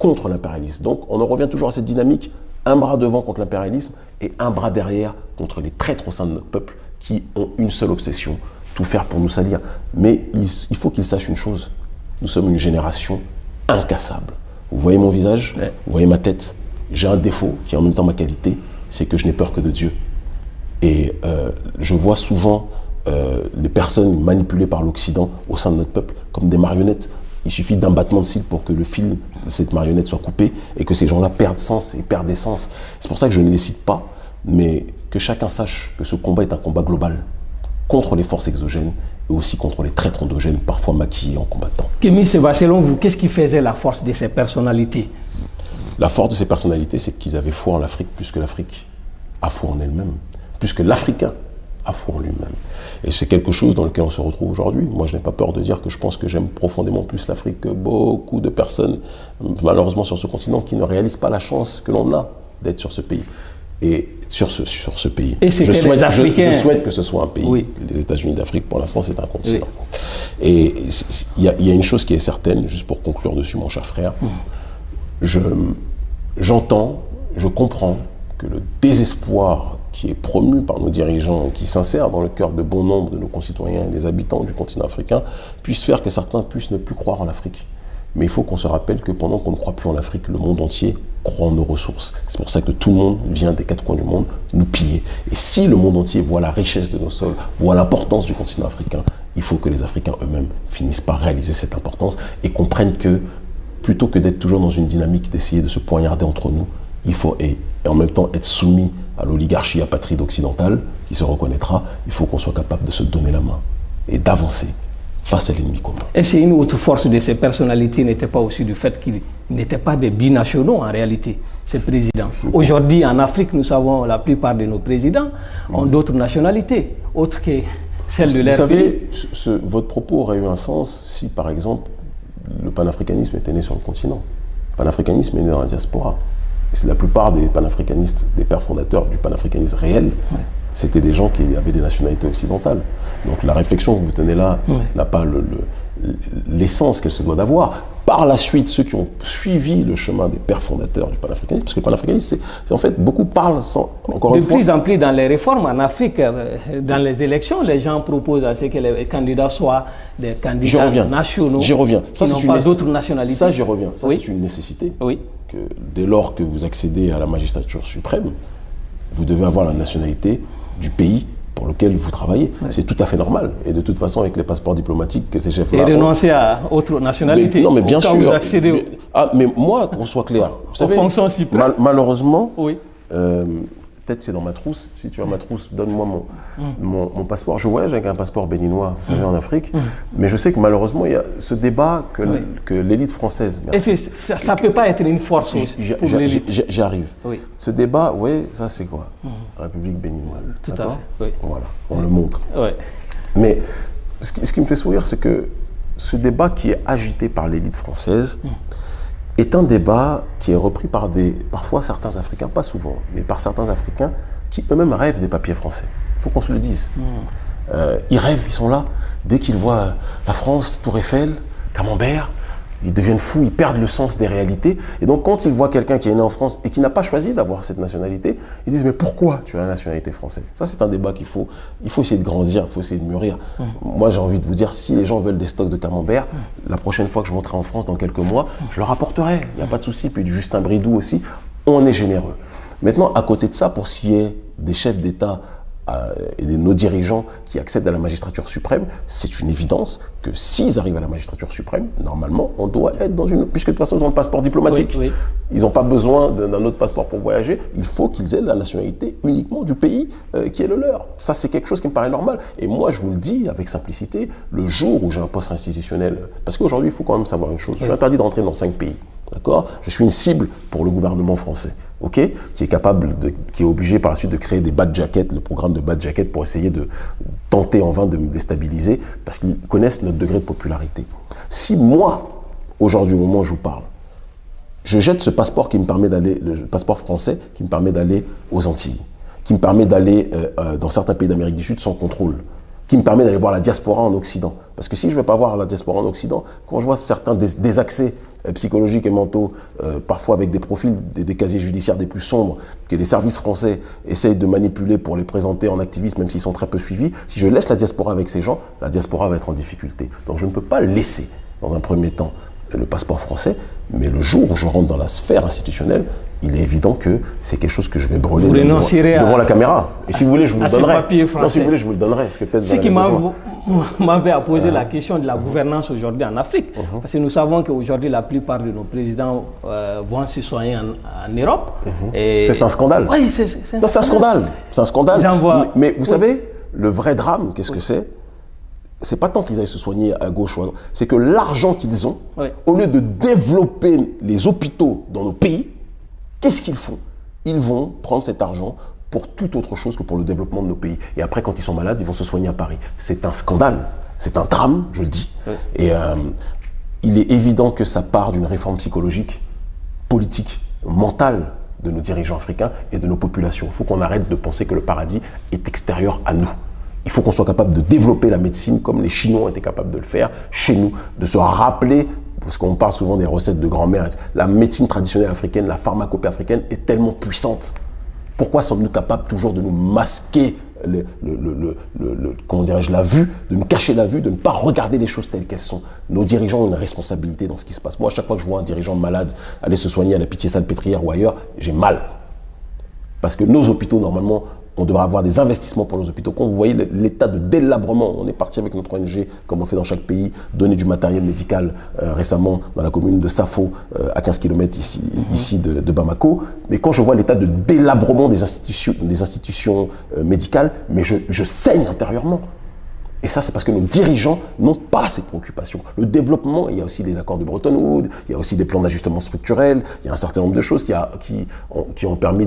contre l'impérialisme. Donc on en revient toujours à cette dynamique, un bras devant contre l'impérialisme et un bras derrière contre les traîtres au sein de notre peuple qui ont une seule obsession, tout faire pour nous salir. Mais il, faut qu'ils sachent une chose, nous sommes une génération incassable. Vous voyez mon visage, vous voyez ma tête, j'ai un défaut qui est en même temps ma qualité, c'est que je n'ai peur que de Dieu. Et euh, je vois souvent euh, les personnes manipulées par l'Occident au sein de notre peuple comme des marionnettes. Il suffit d'un battement de cils pour que le fil de cette marionnette soit coupé et que ces gens-là perdent sens et perdent essence. C'est pour ça que je ne les cite pas, mais que chacun sache que ce combat est un combat global contre les forces exogènes et aussi contre les traîtres endogènes, parfois maquillés en combattant. Kémy Seba, selon vous, qu'est-ce qui faisait la force de ces personnalités? La force de ces personnalités, c'est qu'ils avaient foi en l'Afrique plus que l'Afrique a foi en elle-même, plus que l'Africain foi en lui-même. Et c'est quelque chose dans lequel on se retrouve aujourd'hui. Moi, je n'ai pas peur de dire que je pense que j'aime profondément plus l'Afrique que beaucoup de personnes, malheureusement sur ce continent, qui ne réalisent pas la chance que l'on a d'être sur ce pays. Et sur ce, sur ce pays. Et je, souhaite, je- je souhaite que ce soit un pays. Oui. Les États-Unis d'Afrique, pour l'instant, c'est un continent. Et il y, a- il y a une chose qui est certaine, juste pour conclure dessus, mon cher frère. Je- J'entends, je comprends que le désespoir qui est promu par nos dirigeants, qui s'insère dans le cœur de bon nombre de nos concitoyens et des habitants du continent africain, puisse faire que certains puissent ne plus croire en l'Afrique. Mais il faut qu'on se rappelle que pendant qu'on ne croit plus en l'Afrique, le monde entier croit en nos ressources. C'est pour ça que tout le monde vient des quatre coins du monde nous piller. Et si le monde entier voit la richesse de nos sols, voit l'importance du continent africain, il faut que les Africains eux-mêmes finissent par réaliser cette importance et comprennent que plutôt que d'être toujours dans une dynamique d'essayer de se poignarder entre nous, il faut et, et en même temps être soumis à l'oligarchie apatride occidentale qui se reconnaîtra, il faut qu'on soit capable de se donner la main et d'avancer face à l'ennemi commun. Et c'est une autre force de ces personnalités n'était pas aussi du fait qu'ils n'étaient pas des binationaux en réalité, ces présidents. Aujourd'hui, en Afrique, nous savons la plupart de nos présidents ont d'autres nationalités, autres que celles de Vous leur pays. savez, ce- votre propos aurait eu un sens si, par exemple, le panafricanisme était né sur le continent. Le panafricanisme est né dans la diaspora. C'est la plupart des panafricanistes, des pères fondateurs du panafricanisme réel, c'était des gens qui avaient des nationalités occidentales. Donc la réflexion que vous tenez là n'a pas le- le- l'essence qu'elle se doit d'avoir. Par la suite, ceux qui ont suivi le chemin des pères fondateurs du panafricanisme, parce que le panafricanisme, c'est en fait, beaucoup parlent sans, encore De une fois, plus en plus dans les réformes en Afrique, euh, dans les élections, les gens proposent à ce que les candidats soient des candidats reviens. nationaux J'y reviens. qui Ça, n'ont une pas d'autres nationalités. Ça, j'y reviens. Ça, Oui. c'est une nécessité. Oui. Que dès lors que vous accédez à la magistrature suprême, vous devez avoir la nationalité du pays pour lequel vous travaillez. C'est tout à fait normal. Et de toute façon, avec les passeports diplomatiques que ces Et chefs-là... ont- renoncer à autre nationalité. Mais- non, mais bien au sûr. vous accédez au- Ah, mais moi, qu'on soit clair. Vous savez, fonctions suprêmes. mal- malheureusement, Oui. euh, peut-être c'est dans ma trousse. Si tu as ma trousse, donne-moi mon, Mm. mon, mon passeport. Je voyage avec un passeport béninois, vous savez, en Afrique. Mais je sais que malheureusement, il y a ce débat que, Mm. Oui. que l'élite française. merci. Et ça ne peut pas être une force aussi pour l'élite. J'arrive. Oui. Ce débat, oui, ça c'est quoi? République béninoise. Tout à fait, oui. Voilà, on le montre. Mais ce qui, ce qui me fait sourire, c'est que ce débat qui est agité par l'élite française est un débat qui est repris par des, parfois certains Africains, pas souvent, mais par certains Africains qui eux-mêmes rêvent des papiers français. Il faut qu'on se le dise. Euh, ils rêvent, ils sont là. Dès qu'ils voient la France, Tour Eiffel, Camembert, ils deviennent fous, ils perdent le sens des réalités. Et donc, quand ils voient quelqu'un qui est né en France et qui n'a pas choisi d'avoir cette nationalité, ils disent Mais pourquoi tu as la nationalité française? Ça, c'est un débat qu'il faut, il faut essayer de grandir, il faut essayer de mûrir. Moi, j'ai envie de vous dire si les gens veulent des stocks de Camembert, la prochaine fois que je monterai en France dans quelques mois, je leur apporterai. Il n'y a pas de souci. Puis du Justin Bridou aussi, on est généreux. Maintenant, à côté de ça, pour ce qui est des chefs d'État euh, et de nos dirigeants qui accèdent à la magistrature suprême, c'est une évidence que s'ils arrivent à la magistrature suprême, normalement, on doit être dans une... Puisque de toute façon, ils ont le passeport diplomatique. Oui, oui. Ils n'ont pas besoin d'un d'un autre passeport pour voyager. Il faut qu'ils aient la nationalité uniquement du pays euh, qui est le leur. Ça, c'est quelque chose qui me paraît normal. Et moi, je vous le dis avec simplicité, le jour où j'ai un poste institutionnel... Parce qu'aujourd'hui, il faut quand même savoir une chose. Je suis interdit d'entrer dans cinq pays. D'accord? Je suis une cible pour le gouvernement français, ok? Qui est capable, qui est obligé par la suite de créer des bad jackets, le programme de bad jacket pour essayer de tenter en vain de me déstabiliser, parce qu'ils connaissent notre degré de popularité. Si moi, aujourd'hui, au moment où je vous parle, je jette ce passeport qui me permet d'aller, le passeport français qui me permet d'aller aux Antilles, qui me permet d'aller euh, euh, dans certains pays d'Amérique du Sud sans contrôle, qui me permet d'aller voir la diaspora en Occident. Parce que si je ne vais pas voir la diaspora en Occident, quand je vois certains dés- désaccès euh, psychologiques et mentaux, euh, parfois avec des profils, des, des casiers judiciaires des plus sombres, que les services français essayent de manipuler pour les présenter en activistes, même s'ils sont très peu suivis, si je laisse la diaspora avec ces gens, la diaspora va être en difficulté. Donc je ne peux pas laisser, dans un premier temps, le passeport français, mais le jour où je rentre dans la sphère institutionnelle, il est évident que c'est quelque chose que je vais brûler Vous devant, à- la caméra. Et si vous voulez, je vous à le ces donnerai. Non, si vous voulez, je vous le donnerai. Parce que peut-être vous Ce qui m'avait Uh-huh. posé la question de la gouvernance aujourd'hui en Afrique. Uh-huh. Parce que nous savons qu'aujourd'hui, la plupart de nos présidents euh, vont se soigner en, en Europe. Et- Uh-huh. C'est un scandale. Oui, c'est un scandale. C'est un scandale. Envoient- Mais, mais vous Oui. savez, le vrai drame, qu'est-ce que c'est? C'est pas tant qu'ils aillent se soigner à gauche ou à droite, c'est que l'argent qu'ils ont, Oui. au lieu de développer les hôpitaux dans nos pays, qu'est-ce qu'ils font? Ils vont prendre cet argent pour toute autre chose que pour le développement de nos pays. Et après, quand ils sont malades, ils vont se soigner à Paris. C'est un scandale, c'est un drame, je le dis. Et euh, il est évident que ça part d'une réforme psychologique, politique, mentale de nos dirigeants africains et de nos populations. Il faut qu'on arrête de penser que le paradis est extérieur à nous. Il faut qu'on soit capable de développer la médecine comme les Chinois été capables de le faire chez nous, de se rappeler, parce qu'on parle souvent des recettes de grand-mère, la médecine traditionnelle africaine, la pharmacopée africaine est tellement puissante. Pourquoi sommes-nous capables toujours de nous masquer le, comment dirais-je, la vue, de nous cacher la vue, de ne pas regarder les choses telles qu'elles sont? Nos dirigeants ont une responsabilité dans ce qui se passe. Moi, à chaque fois que je vois un dirigeant malade aller se soigner à la pitié salpêtrière ou ailleurs, j'ai mal. Parce que nos hôpitaux, normalement, on devrait avoir des investissements pour nos hôpitaux. Quand vous voyez l'état de délabrement, on est parti avec notre ONG, comme on fait dans chaque pays, donner du matériel médical euh, récemment dans la commune de Safo, euh, à 15 km ici, mhm. ici de, Bamako. Mais quand je vois l'état de délabrement des institutions, des institutions euh, médicales, mais je, je saigne intérieurement. Et ça, c'est parce que nos dirigeants n'ont pas ces préoccupations. Le développement, il y a aussi les accords de Bretton Woods, il y a aussi des plans d'ajustement structurel, il y a un certain nombre de choses qui, a, qui, ont, qui ont, permis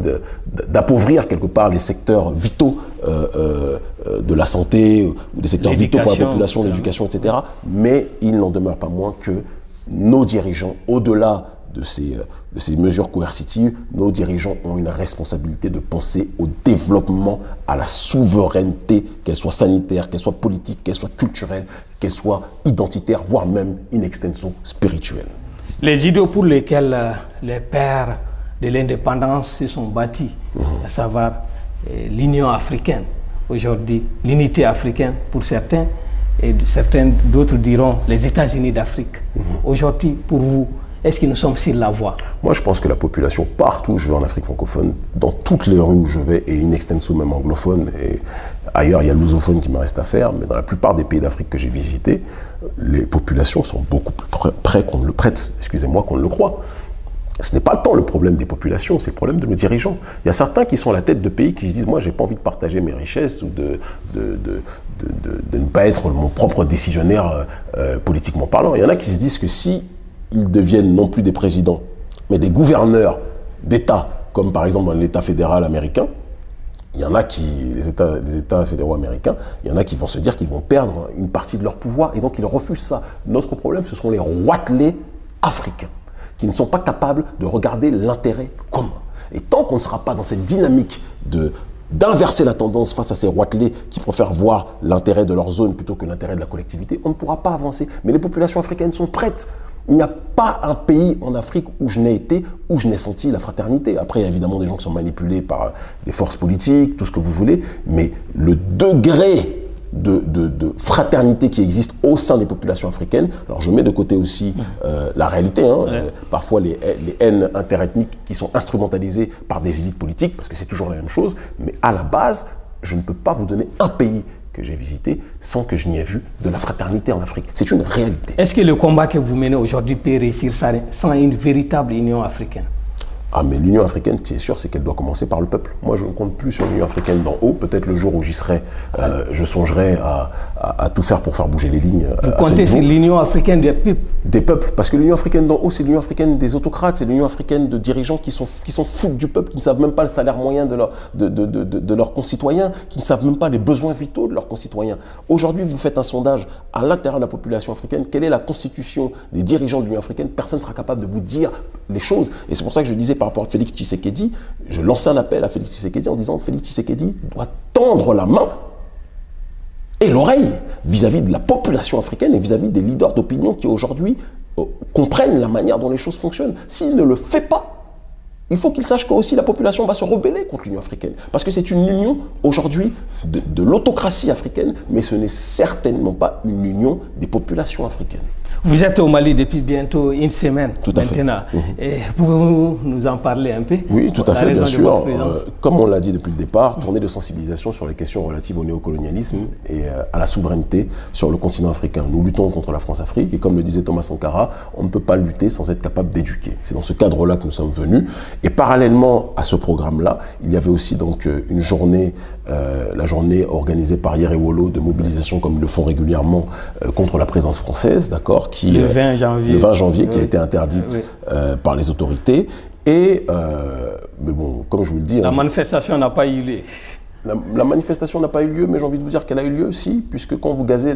d'appauvrir quelque part les secteurs vitaux euh, euh, de la santé, ou des secteurs vitaux pour la population, l'éducation, etc. Mais il n'en demeure pas moins que nos dirigeants, au-delà de ces, euh, de ces mesures coercitives, nos dirigeants ont une responsabilité de penser au développement, à la souveraineté, qu'elle soit sanitaire, qu'elle soit politique, qu'elle soit culturelle, qu'elle soit identitaire, voire même in extenso spirituelle. Les idéaux pour lesquels euh, les pères de l'indépendance se sont bâtis, mhm. à savoir euh, l'Union africaine, aujourd'hui l'unité africaine pour certains, et certains d'autres diront les États-Unis d'Afrique. Mhm. Aujourd'hui, pour vous, est-ce que nous sommes sur la voie? Moi, je pense que la population, partout où je vais en Afrique francophone, dans toutes les rues où je vais, et in extenso même anglophone, et ailleurs, il y a l'usophone qui me reste à faire, mais dans la plupart des pays d'Afrique que j'ai visités, les populations sont beaucoup plus près qu'on ne le prête, excusez-moi, qu'on le croit. Ce n'est pas tant le problème des populations, c'est le problème de nos dirigeants. Il y a certains qui sont à la tête de pays qui se disent « moi, j'ai pas envie de partager mes richesses ou de, de, de, ne pas être mon propre décisionnaire euh, euh, politiquement parlant ». Il y en a qui se disent que si ils deviennent non plus des présidents, mais des gouverneurs d'États, comme par exemple dans l'État fédéral américain, il y en a qui, les États, fédéraux américains, il y en a qui vont se dire qu'ils vont perdre une partie de leur pouvoir et donc ils refusent ça. Notre problème, ce sont les roitelets africains qui ne sont pas capables de regarder l'intérêt commun. Et tant qu'on ne sera pas dans cette dynamique de d'inverser la tendance face à ces roitelets qui préfèrent voir l'intérêt de leur zone plutôt que l'intérêt de la collectivité, on ne pourra pas avancer. Mais les populations africaines sont prêtes. Il n'y a pas un pays en Afrique où je n'ai été, où je n'ai senti la fraternité. Après, il y a évidemment des gens qui sont manipulés par euh, des forces politiques, tout ce que vous voulez, mais le degré de, fraternité qui existe au sein des populations africaines. Alors je mets de côté aussi euh, la réalité, hein, euh, parfois les, les, haines interethniques qui sont instrumentalisées par des élites politiques, parce que c'est toujours la même chose, mais à la base, je ne peux pas vous donner un pays que j'ai visité sans que je n'y ai vu de la fraternité en Afrique. C'est une réalité. Est-ce que le combat que vous menez aujourd'hui peut réussir sans une véritable union africaine? Ah, mais l'Union africaine, ce qui est sûr, c'est qu'elle doit commencer par le peuple. Moi, je ne compte plus sur l'Union africaine d'en haut. Peut-être le jour où j'y serai, euh, je songerai à, tout faire pour faire bouger les lignes. Vous comptez sur l'Union africaine des peuples? Des peuples. Parce que l'Union africaine d'en haut, c'est l'Union africaine des autocrates, c'est l'Union africaine de dirigeants qui sont, qui sont fous du peuple, qui ne savent même pas le salaire moyen de, leur, de, de, de, de leurs concitoyens, qui ne savent même pas les besoins vitaux de leurs concitoyens. Aujourd'hui, vous faites un sondage à l'intérieur de la population africaine. Quelle est la constitution des dirigeants de l'Union africaine? Personne ne sera capable de vous dire les choses. Et c'est pour ça que je disais par rapport à Félix Tshisekedi, je lance un appel à Félix Tshisekedi en disant Félix Tshisekedi doit tendre la main et l'oreille vis-à-vis de la population africaine et vis-à-vis des leaders d'opinion qui aujourd'hui euh, comprennent la manière dont les choses fonctionnent. S'il ne le fait pas, il faut qu'il sache que aussi la population va se rebeller contre l'Union africaine. Parce que c'est une union aujourd'hui de l'autocratie africaine, mais ce n'est certainement pas une union des populations africaines. Vous êtes au Mali depuis bientôt une semaine tout à maintenant. Mhm. Pouvez-vous nous en parler un peu? Oui, tout à fait, bien sûr. Euh, comme on l'a dit depuis le départ, tournée de sensibilisation sur les questions relatives au néocolonialisme et euh, à la souveraineté sur le continent africain. Nous luttons contre la France-Afrique et comme le disait Thomas Sankara, on ne peut pas lutter sans être capable d'éduquer. C'est dans ce cadre-là que nous sommes venus. Et parallèlement à ce programme-là, il y avait aussi donc euh, une journée euh, la journée organisée par Yerewolo de mobilisation comme ils le font régulièrement euh, contre la présence française, d'accord qui Le 20 janvier. Le 20 janvier, qui a été interdite par les autorités. Et, mais bon, comme je vous le dis... La manifestation n'a pas eu lieu. La, manifestation n'a pas eu lieu, mais j'ai envie de vous dire qu'elle a eu lieu aussi, puisque quand vous gazez,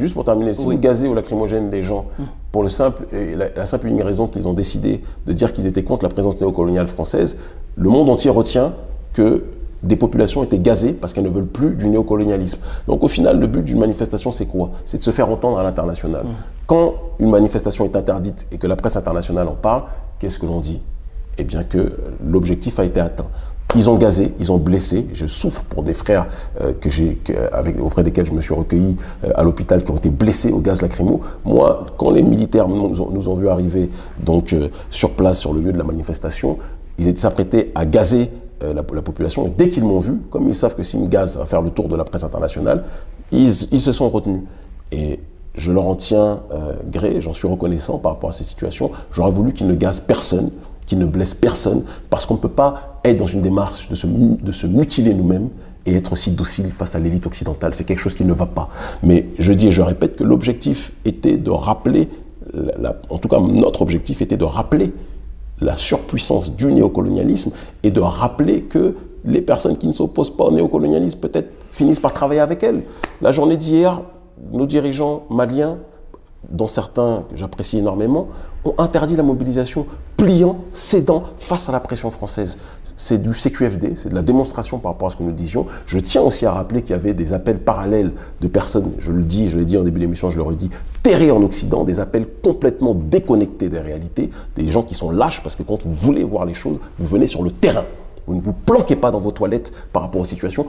juste pour terminer, si vous gazez au lacrymogène des gens, hum. pour le simple, et la, simple et unique raison qu'ils ont décidé de dire qu'ils étaient contre la présence néocoloniale française, le monde entier retient que des populations étaient gazées parce qu'elles ne veulent plus du néocolonialisme. Donc au final, le but d'une manifestation, c'est quoi? C'est de se faire entendre à l'international. Hum. Quand une manifestation est interdite et que la presse internationale en parle, qu'est-ce que l'on dit? Eh bien que l'objectif a été atteint. Ils ont gazé, ils ont blessé. Je souffre pour des frères euh, que j'ai, avec, auprès desquels je me suis recueilli euh, à l'hôpital qui ont été blessés au gaz lacrymo. Moi, quand les militaires nous ont, nous ont vu arriver donc, euh, sur place, sur le lieu de la manifestation, ils étaient s'apprêtés à gazer la, population. dès qu'ils m'ont vu, comme ils savent que si gaz va faire le tour de la presse internationale, ils, se sont retenus. Et je leur en tiens gré, j'en suis reconnaissant par rapport à ces situations. J'aurais voulu qu'ils ne gazent personne, qui ne blesse personne, parce qu'on ne peut pas être dans une démarche de se mutiler nous-mêmes et être aussi docile face à l'élite occidentale. C'est quelque chose qui ne va pas. Mais je dis et je répète que l'objectif était de rappeler, en tout cas notre objectif était de rappeler la surpuissance du néocolonialisme et de rappeler que les personnes qui ne s'opposent pas au néocolonialisme peut-être finissent par travailler avec elles. La journée d'hier, nos dirigeants maliens dont certains que j'apprécie énormément, ont interdit la mobilisation, pliant, cédant face à la pression française. C'est du CQFD, c'est de la démonstration par rapport à ce que nous disions. Je tiens aussi à rappeler qu'il y avait des appels parallèles de personnes, je le dis, je l'ai dit en début d'émission, je le redis, terrés en Occident, des appels complètement déconnectés des réalités, des gens qui sont lâches parce que quand vous voulez voir les choses, vous venez sur le terrain. Vous ne vous planquez pas dans vos toilettes par rapport aux situations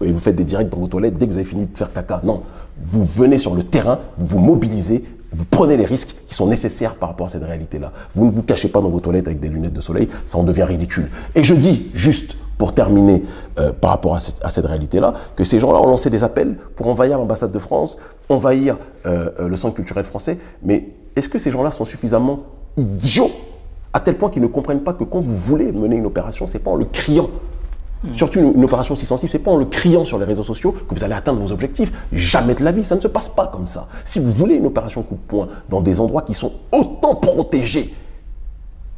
et vous faites des directs dans vos toilettes dès que vous avez fini de faire caca. Non, vous venez sur le terrain, vous vous mobilisez, vous prenez les risques qui sont nécessaires par rapport à cette réalité-là. Vous ne vous cachez pas dans vos toilettes avec des lunettes de soleil, ça en devient ridicule. Et je dis juste pour terminer euh, par rapport à cette, réalité-là, que ces gens-là ont lancé des appels pour envahir l'ambassade de France, envahir euh, euh, le centre culturel français. Mais est-ce que ces gens-là sont suffisamment idiots à tel point qu'ils ne comprennent pas que quand vous voulez mener une opération, c'est pas en le criant Hmm. Surtout une, opération si sensible, c'est pas en le criant sur les réseaux sociaux que vous allez atteindre vos objectifs. Jamais de la vie, ça ne se passe pas comme ça. Si vous voulez une opération coup de poing dans des endroits qui sont autant protégés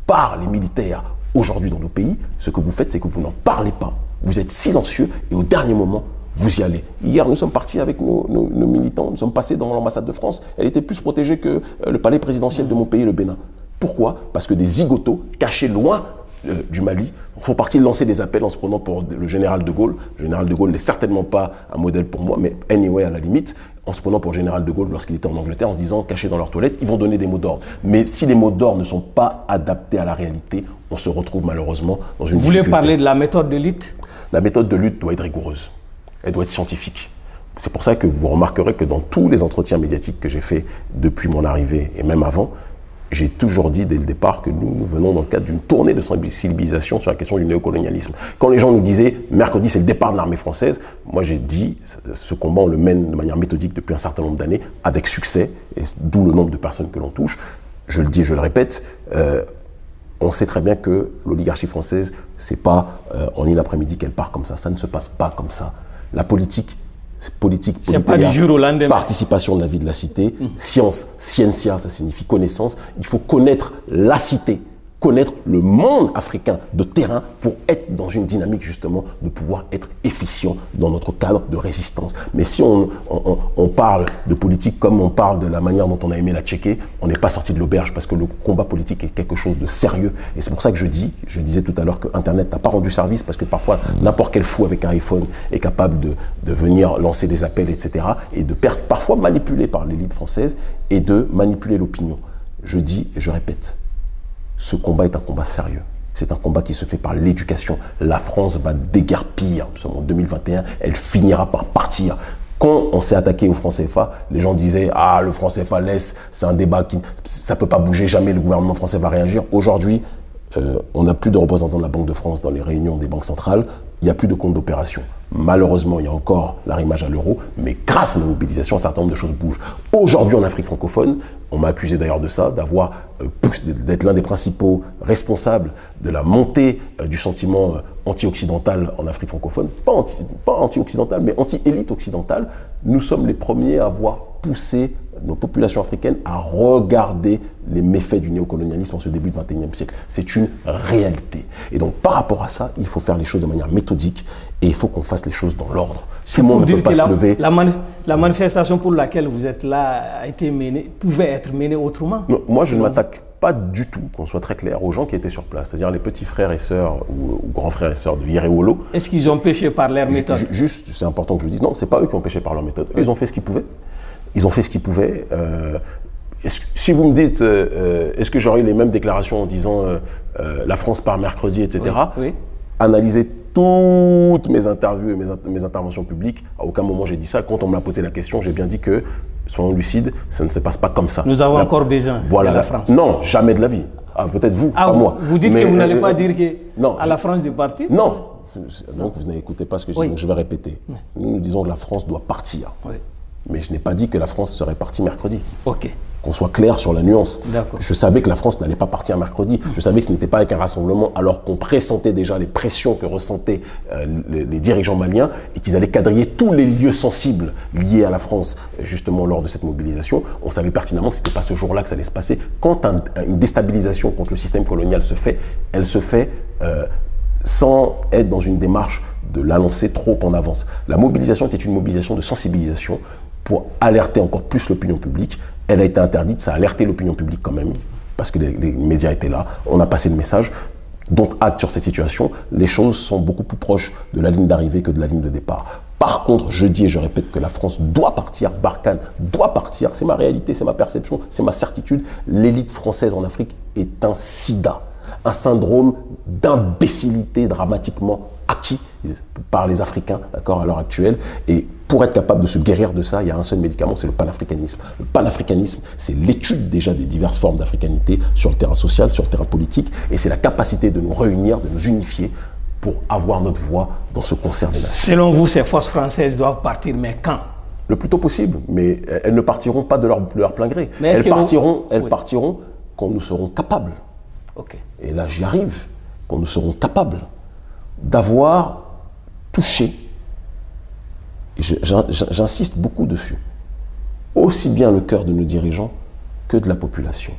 par les militaires aujourd'hui dans nos pays, ce que vous faites, c'est que vous n'en parlez pas. Vous êtes silencieux et au dernier moment, vous y allez. Hier, nous sommes partis avec nos, militants, nous sommes passés dans l'ambassade de France. Elle était plus protégée que euh, le palais présidentiel de mon pays, le Bénin. Pourquoi? Parce que des zigotos cachés loin euh, du Mali font partie de lancer des appels en se prenant pour le général de Gaulle. Le général de Gaulle n'est certainement pas un modèle pour moi, mais anyway, à la limite, en se prenant pour le général de Gaulle lorsqu'il était en Angleterre, en se disant, cachés dans leurs toilettes, ils vont donner des mots d'ordre. Mais si les mots d'ordre ne sont pas adaptés à la réalité, on se retrouve malheureusement dans une Vous voulez parler de la méthode de lutte La méthode de lutte doit être rigoureuse. Elle doit être scientifique. C'est pour ça que vous remarquerez que dans tous les entretiens médiatiques que j'ai faits depuis mon arrivée et même avant, j'ai toujours dit dès le départ que nous, venons dans le cadre d'une tournée de sensibilisation sur la question du néocolonialisme. Quand les gens nous disaient mercredi c'est le départ de l'armée française, moi j'ai dit ce combat on le mène de manière méthodique depuis un certain nombre d'années avec succès, d'où le nombre de personnes que l'on touche. Je le dis et je le répète, euh, on sait très bien que l'oligarchie française, c'est pas euh, en une après-midi qu'elle part comme ça. Ça ne se passe pas comme ça. La politique, politique, politique participation de la vie de la cité, mmh. science, scientia, ça signifie connaissance. Il faut connaître la cité connaître le monde africain de terrain pour être dans une dynamique justement de pouvoir être efficient dans notre cadre de résistance. Mais si on, parle de politique comme on parle de la manière dont on a aimé la checker, on n'est pas sorti de l'auberge parce que le combat politique est quelque chose de sérieux. Et c'est pour ça que je dis, je disais tout à l'heure que Internet n'a pas rendu service parce que parfois n'importe quel fou avec un iPhone est capable de, de venir lancer des appels, etc. et de perdre, parfois manipulé par l'élite française et de manipuler l'opinion. Je dis et je répète, ce combat est un combat sérieux. C'est un combat qui se fait par l'éducation. La France va déguerpir. Nous sommes en 2021. Elle finira par partir. Quand on s'est attaqué au franc CFA, les gens disaient « Ah, le franc CFA laisse, c'est un débat qui... Ça peut pas bouger, jamais le gouvernement français va réagir. » Aujourd'hui, euh, on n'a plus de représentants de la Banque de France dans les réunions des banques centrales, il n'y a plus de compte d'opération. Malheureusement, il y a encore l'arrimage à l'euro, mais grâce à la mobilisation, un certain nombre de choses bougent. Aujourd'hui, en Afrique francophone, on m'a accusé d'ailleurs de ça, euh, d'être l'un des principaux responsables de la montée euh, du sentiment anti-occidental en Afrique francophone. Pas anti-occidental, mais anti-élite occidentale. Nous sommes les premiers à avoir poussé nos populations africaines à regarder les méfaits du néocolonialisme en ce début du XXIe siècle. C'est une réalité. Et donc, par rapport à ça, il faut faire les choses de manière méthodique et il faut qu'on fasse les choses dans l'ordre. Le monde ne peut pas se lever. La, manifestation pour laquelle vous êtes là a été menée, pouvait être menée autrement Moi, je ne m'attaque pas du tout, qu'on soit très clair, aux gens qui étaient sur place, c'est-à-dire les petits frères et sœurs ou, grands frères et sœurs de Yerewolo. Est-ce qu'ils ont péché par leur méthode? Juste, c'est important que je le dise, non, c'est pas eux qui ont péché par leur méthode. ils ont fait ce qu'ils pouvaient. Ils ont fait ce qu'ils pouvaient. Euh, si vous me dites, euh, euh, est-ce que j'aurais eu les mêmes déclarations en disant la France part mercredi, etc. Oui, Analysez toutes mes interviews et mes, interventions publiques. À aucun moment j'ai dit ça. Quand on m'a posé la question, j'ai bien dit que, soyons lucides, ça ne se passe pas comme ça. Nous avons encore besoin voilà, de la France. Non, jamais de la vie. Ah, Peut-être vous, ah, pas moi. Vous dites que vous n'allez pas dire que non, à la France de partir Non. Donc vous n'écoutez pas ce que je dis, donc je vais répéter. Nous disons que la France doit partir. Mais je n'ai pas dit que la France serait partie mercredi. Ok. Qu'on soit clair sur la nuance. Je savais que la France n'allait pas partir mercredi. Je savais que ce n'était pas avec un rassemblement alors qu'on pressentait déjà les pressions que ressentaient euh, les, dirigeants maliens et qu'ils allaient quadriller tous les lieux sensibles liés à la France justement lors de cette mobilisation. On savait pertinemment que ce n'était pas ce jour-là que ça allait se passer. Quand une déstabilisation contre le système colonial se fait, elle se fait euh, sans être dans une démarche de l'annoncer trop en avance. La mobilisation était une mobilisation de sensibilisation pour alerter encore plus l'opinion publique. Elle a été interdite, ça a alerté l'opinion publique quand même, parce que les, médias étaient là. On a passé le message. Donc, hâte sur cette situation. Les choses sont beaucoup plus proches de la ligne d'arrivée que de la ligne de départ. Par contre, je dis et je répète que la France doit partir, Barkhane doit partir, c'est ma réalité, c'est ma perception, c'est ma certitude. L'élite française en Afrique est un sida, un syndrome d'imbécilité dramatiquement acquis par les Africains d'accord, à l'heure actuelle. Et pour être capable de se guérir de ça, il y a un seul médicament, c'est le panafricanisme. Le panafricanisme, c'est l'étude déjà des diverses formes d'africanité sur le terrain social, sur le terrain politique, et c'est la capacité de nous réunir, de nous unifier pour avoir notre voix dans ce concert des nations. Selon vous, ces forces françaises doivent partir, mais quand? Le plus tôt possible, mais elles ne partiront pas de leur, plein gré. elles partiront, elles partiront quand nous serons capables. Et là, j'y arrive, quand nous serons capables d'avoir touché, j'insiste beaucoup dessus, aussi bien le cœur de nos dirigeants que de la population.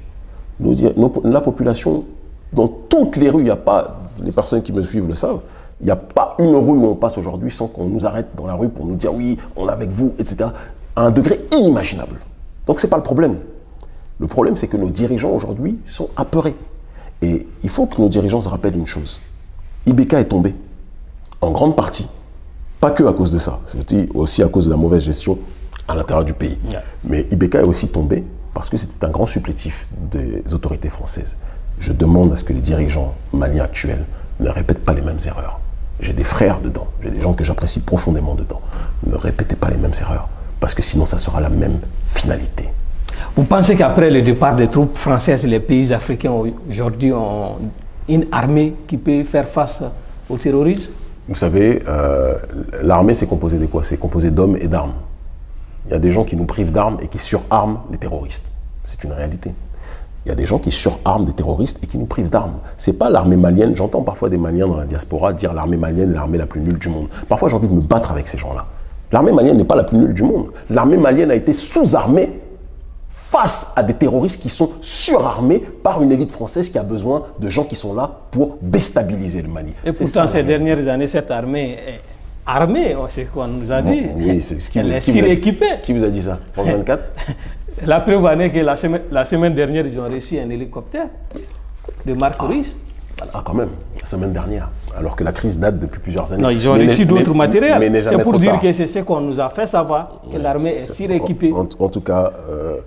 la population, dans toutes les rues, il n'y a pas, les personnes qui me suivent le savent, il n'y a pas une rue où on passe aujourd'hui sans qu'on nous arrête dans la rue pour nous dire oui, on est avec vous, etc. À un degré inimaginable. Donc ce n'est pas le problème. Le problème, c'est que nos dirigeants aujourd'hui sont apeurés. Et il faut que nos dirigeants se rappellent une chose. Ibeka est tombé, en grande partie, pas que à cause de ça, c'est aussi à cause de la mauvaise gestion à l'intérieur du pays. Mais Ibeka est aussi tombé parce que c'était un grand supplétif des autorités françaises. Je demande à ce que les dirigeants maliens actuels ne répètent pas les mêmes erreurs. J'ai des frères dedans, j'ai des gens que j'apprécie profondément dedans. Ne répétez pas les mêmes erreurs, parce que sinon ça sera la même finalité. Vous pensez qu'après le départ des troupes françaises, les pays africains aujourd'hui ont une armée qui peut faire face au terrorisme Vous savez, euh, l'armée, c'est composé de quoi? C'est composé d'hommes et d'armes. Il y a des gens qui nous privent d'armes et qui surarment les terroristes. C'est une réalité. Il y a des gens qui surarment des terroristes et qui nous privent d'armes. C'est pas l'armée malienne. J'entends parfois des Maliens dans la diaspora dire l'armée malienne est l'armée la plus nulle du monde. Parfois, j'ai envie de me battre avec ces gens-là. L'armée malienne n'est pas la plus nulle du monde. L'armée malienne a été sous-armée face à des terroristes qui sont surarmés par une élite française qui a besoin de gens qui sont là pour déstabiliser le Mali. Et pourtant, ces dernières années, cette armée est armée, c'est ce qu'on nous a dit. oui, c'est ce qui Elle est suréquipée. Qui vous a dit ça France *laughs* 24 La preuve en est que la semaine, la semaine dernière, ils ont reçu un hélicoptère de Marc ah. Ah, quand même, la semaine dernière, alors que la crise date depuis plusieurs années. Non, ils ont reçu d'autres matériels. C'est pour dire que c'est ce qu'on nous a fait savoir, que l'armée est suréquipée. En, en, tout cas, euh,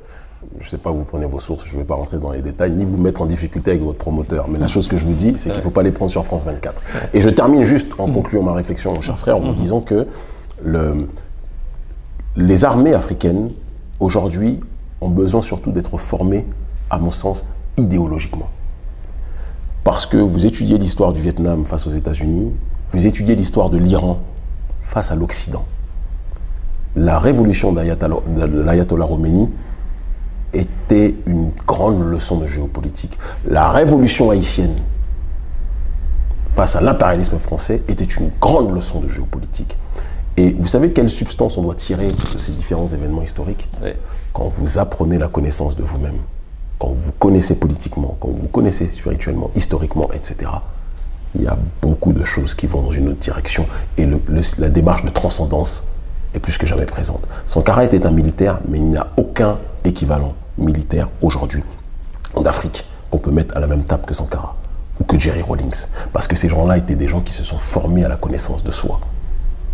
je ne sais pas où vous prenez vos sources, je ne vais pas rentrer dans les détails, ni vous mettre en difficulté avec votre promoteur. Mais la chose que je vous dis, c'est qu'il ne faut pas les prendre sur France 24. Et je termine juste en concluant ma réflexion, mon cher frère, en disant que le, les armées africaines, aujourd'hui, ont besoin surtout d'être formées, à mon sens, idéologiquement. Parce que vous étudiez l'histoire du Vietnam face aux États-Unis, vous étudiez l'histoire de l'Iran face à l'Occident. La révolution de l'Ayatollah Khomeini était une grande leçon de géopolitique. La révolution haïtienne face à l'impérialisme français était une grande leçon de géopolitique. Et vous savez quelle substance on doit tirer de ces différents événements historiques Quand vous apprenez la connaissance de vous-même, quand vous connaissez politiquement, quand vous connaissez spirituellement, historiquement, etc., il y a beaucoup de choses qui vont dans une autre direction. Et la démarche de transcendance est plus que jamais présente. Sankara était un militaire, mais il n'y a aucun équivalent militaire aujourd'hui en Afrique qu'on peut mettre à la même table que Sankara ou que Jerry Rawlings. Parce que ces gens-là étaient des gens qui se sont formés à la connaissance de soi.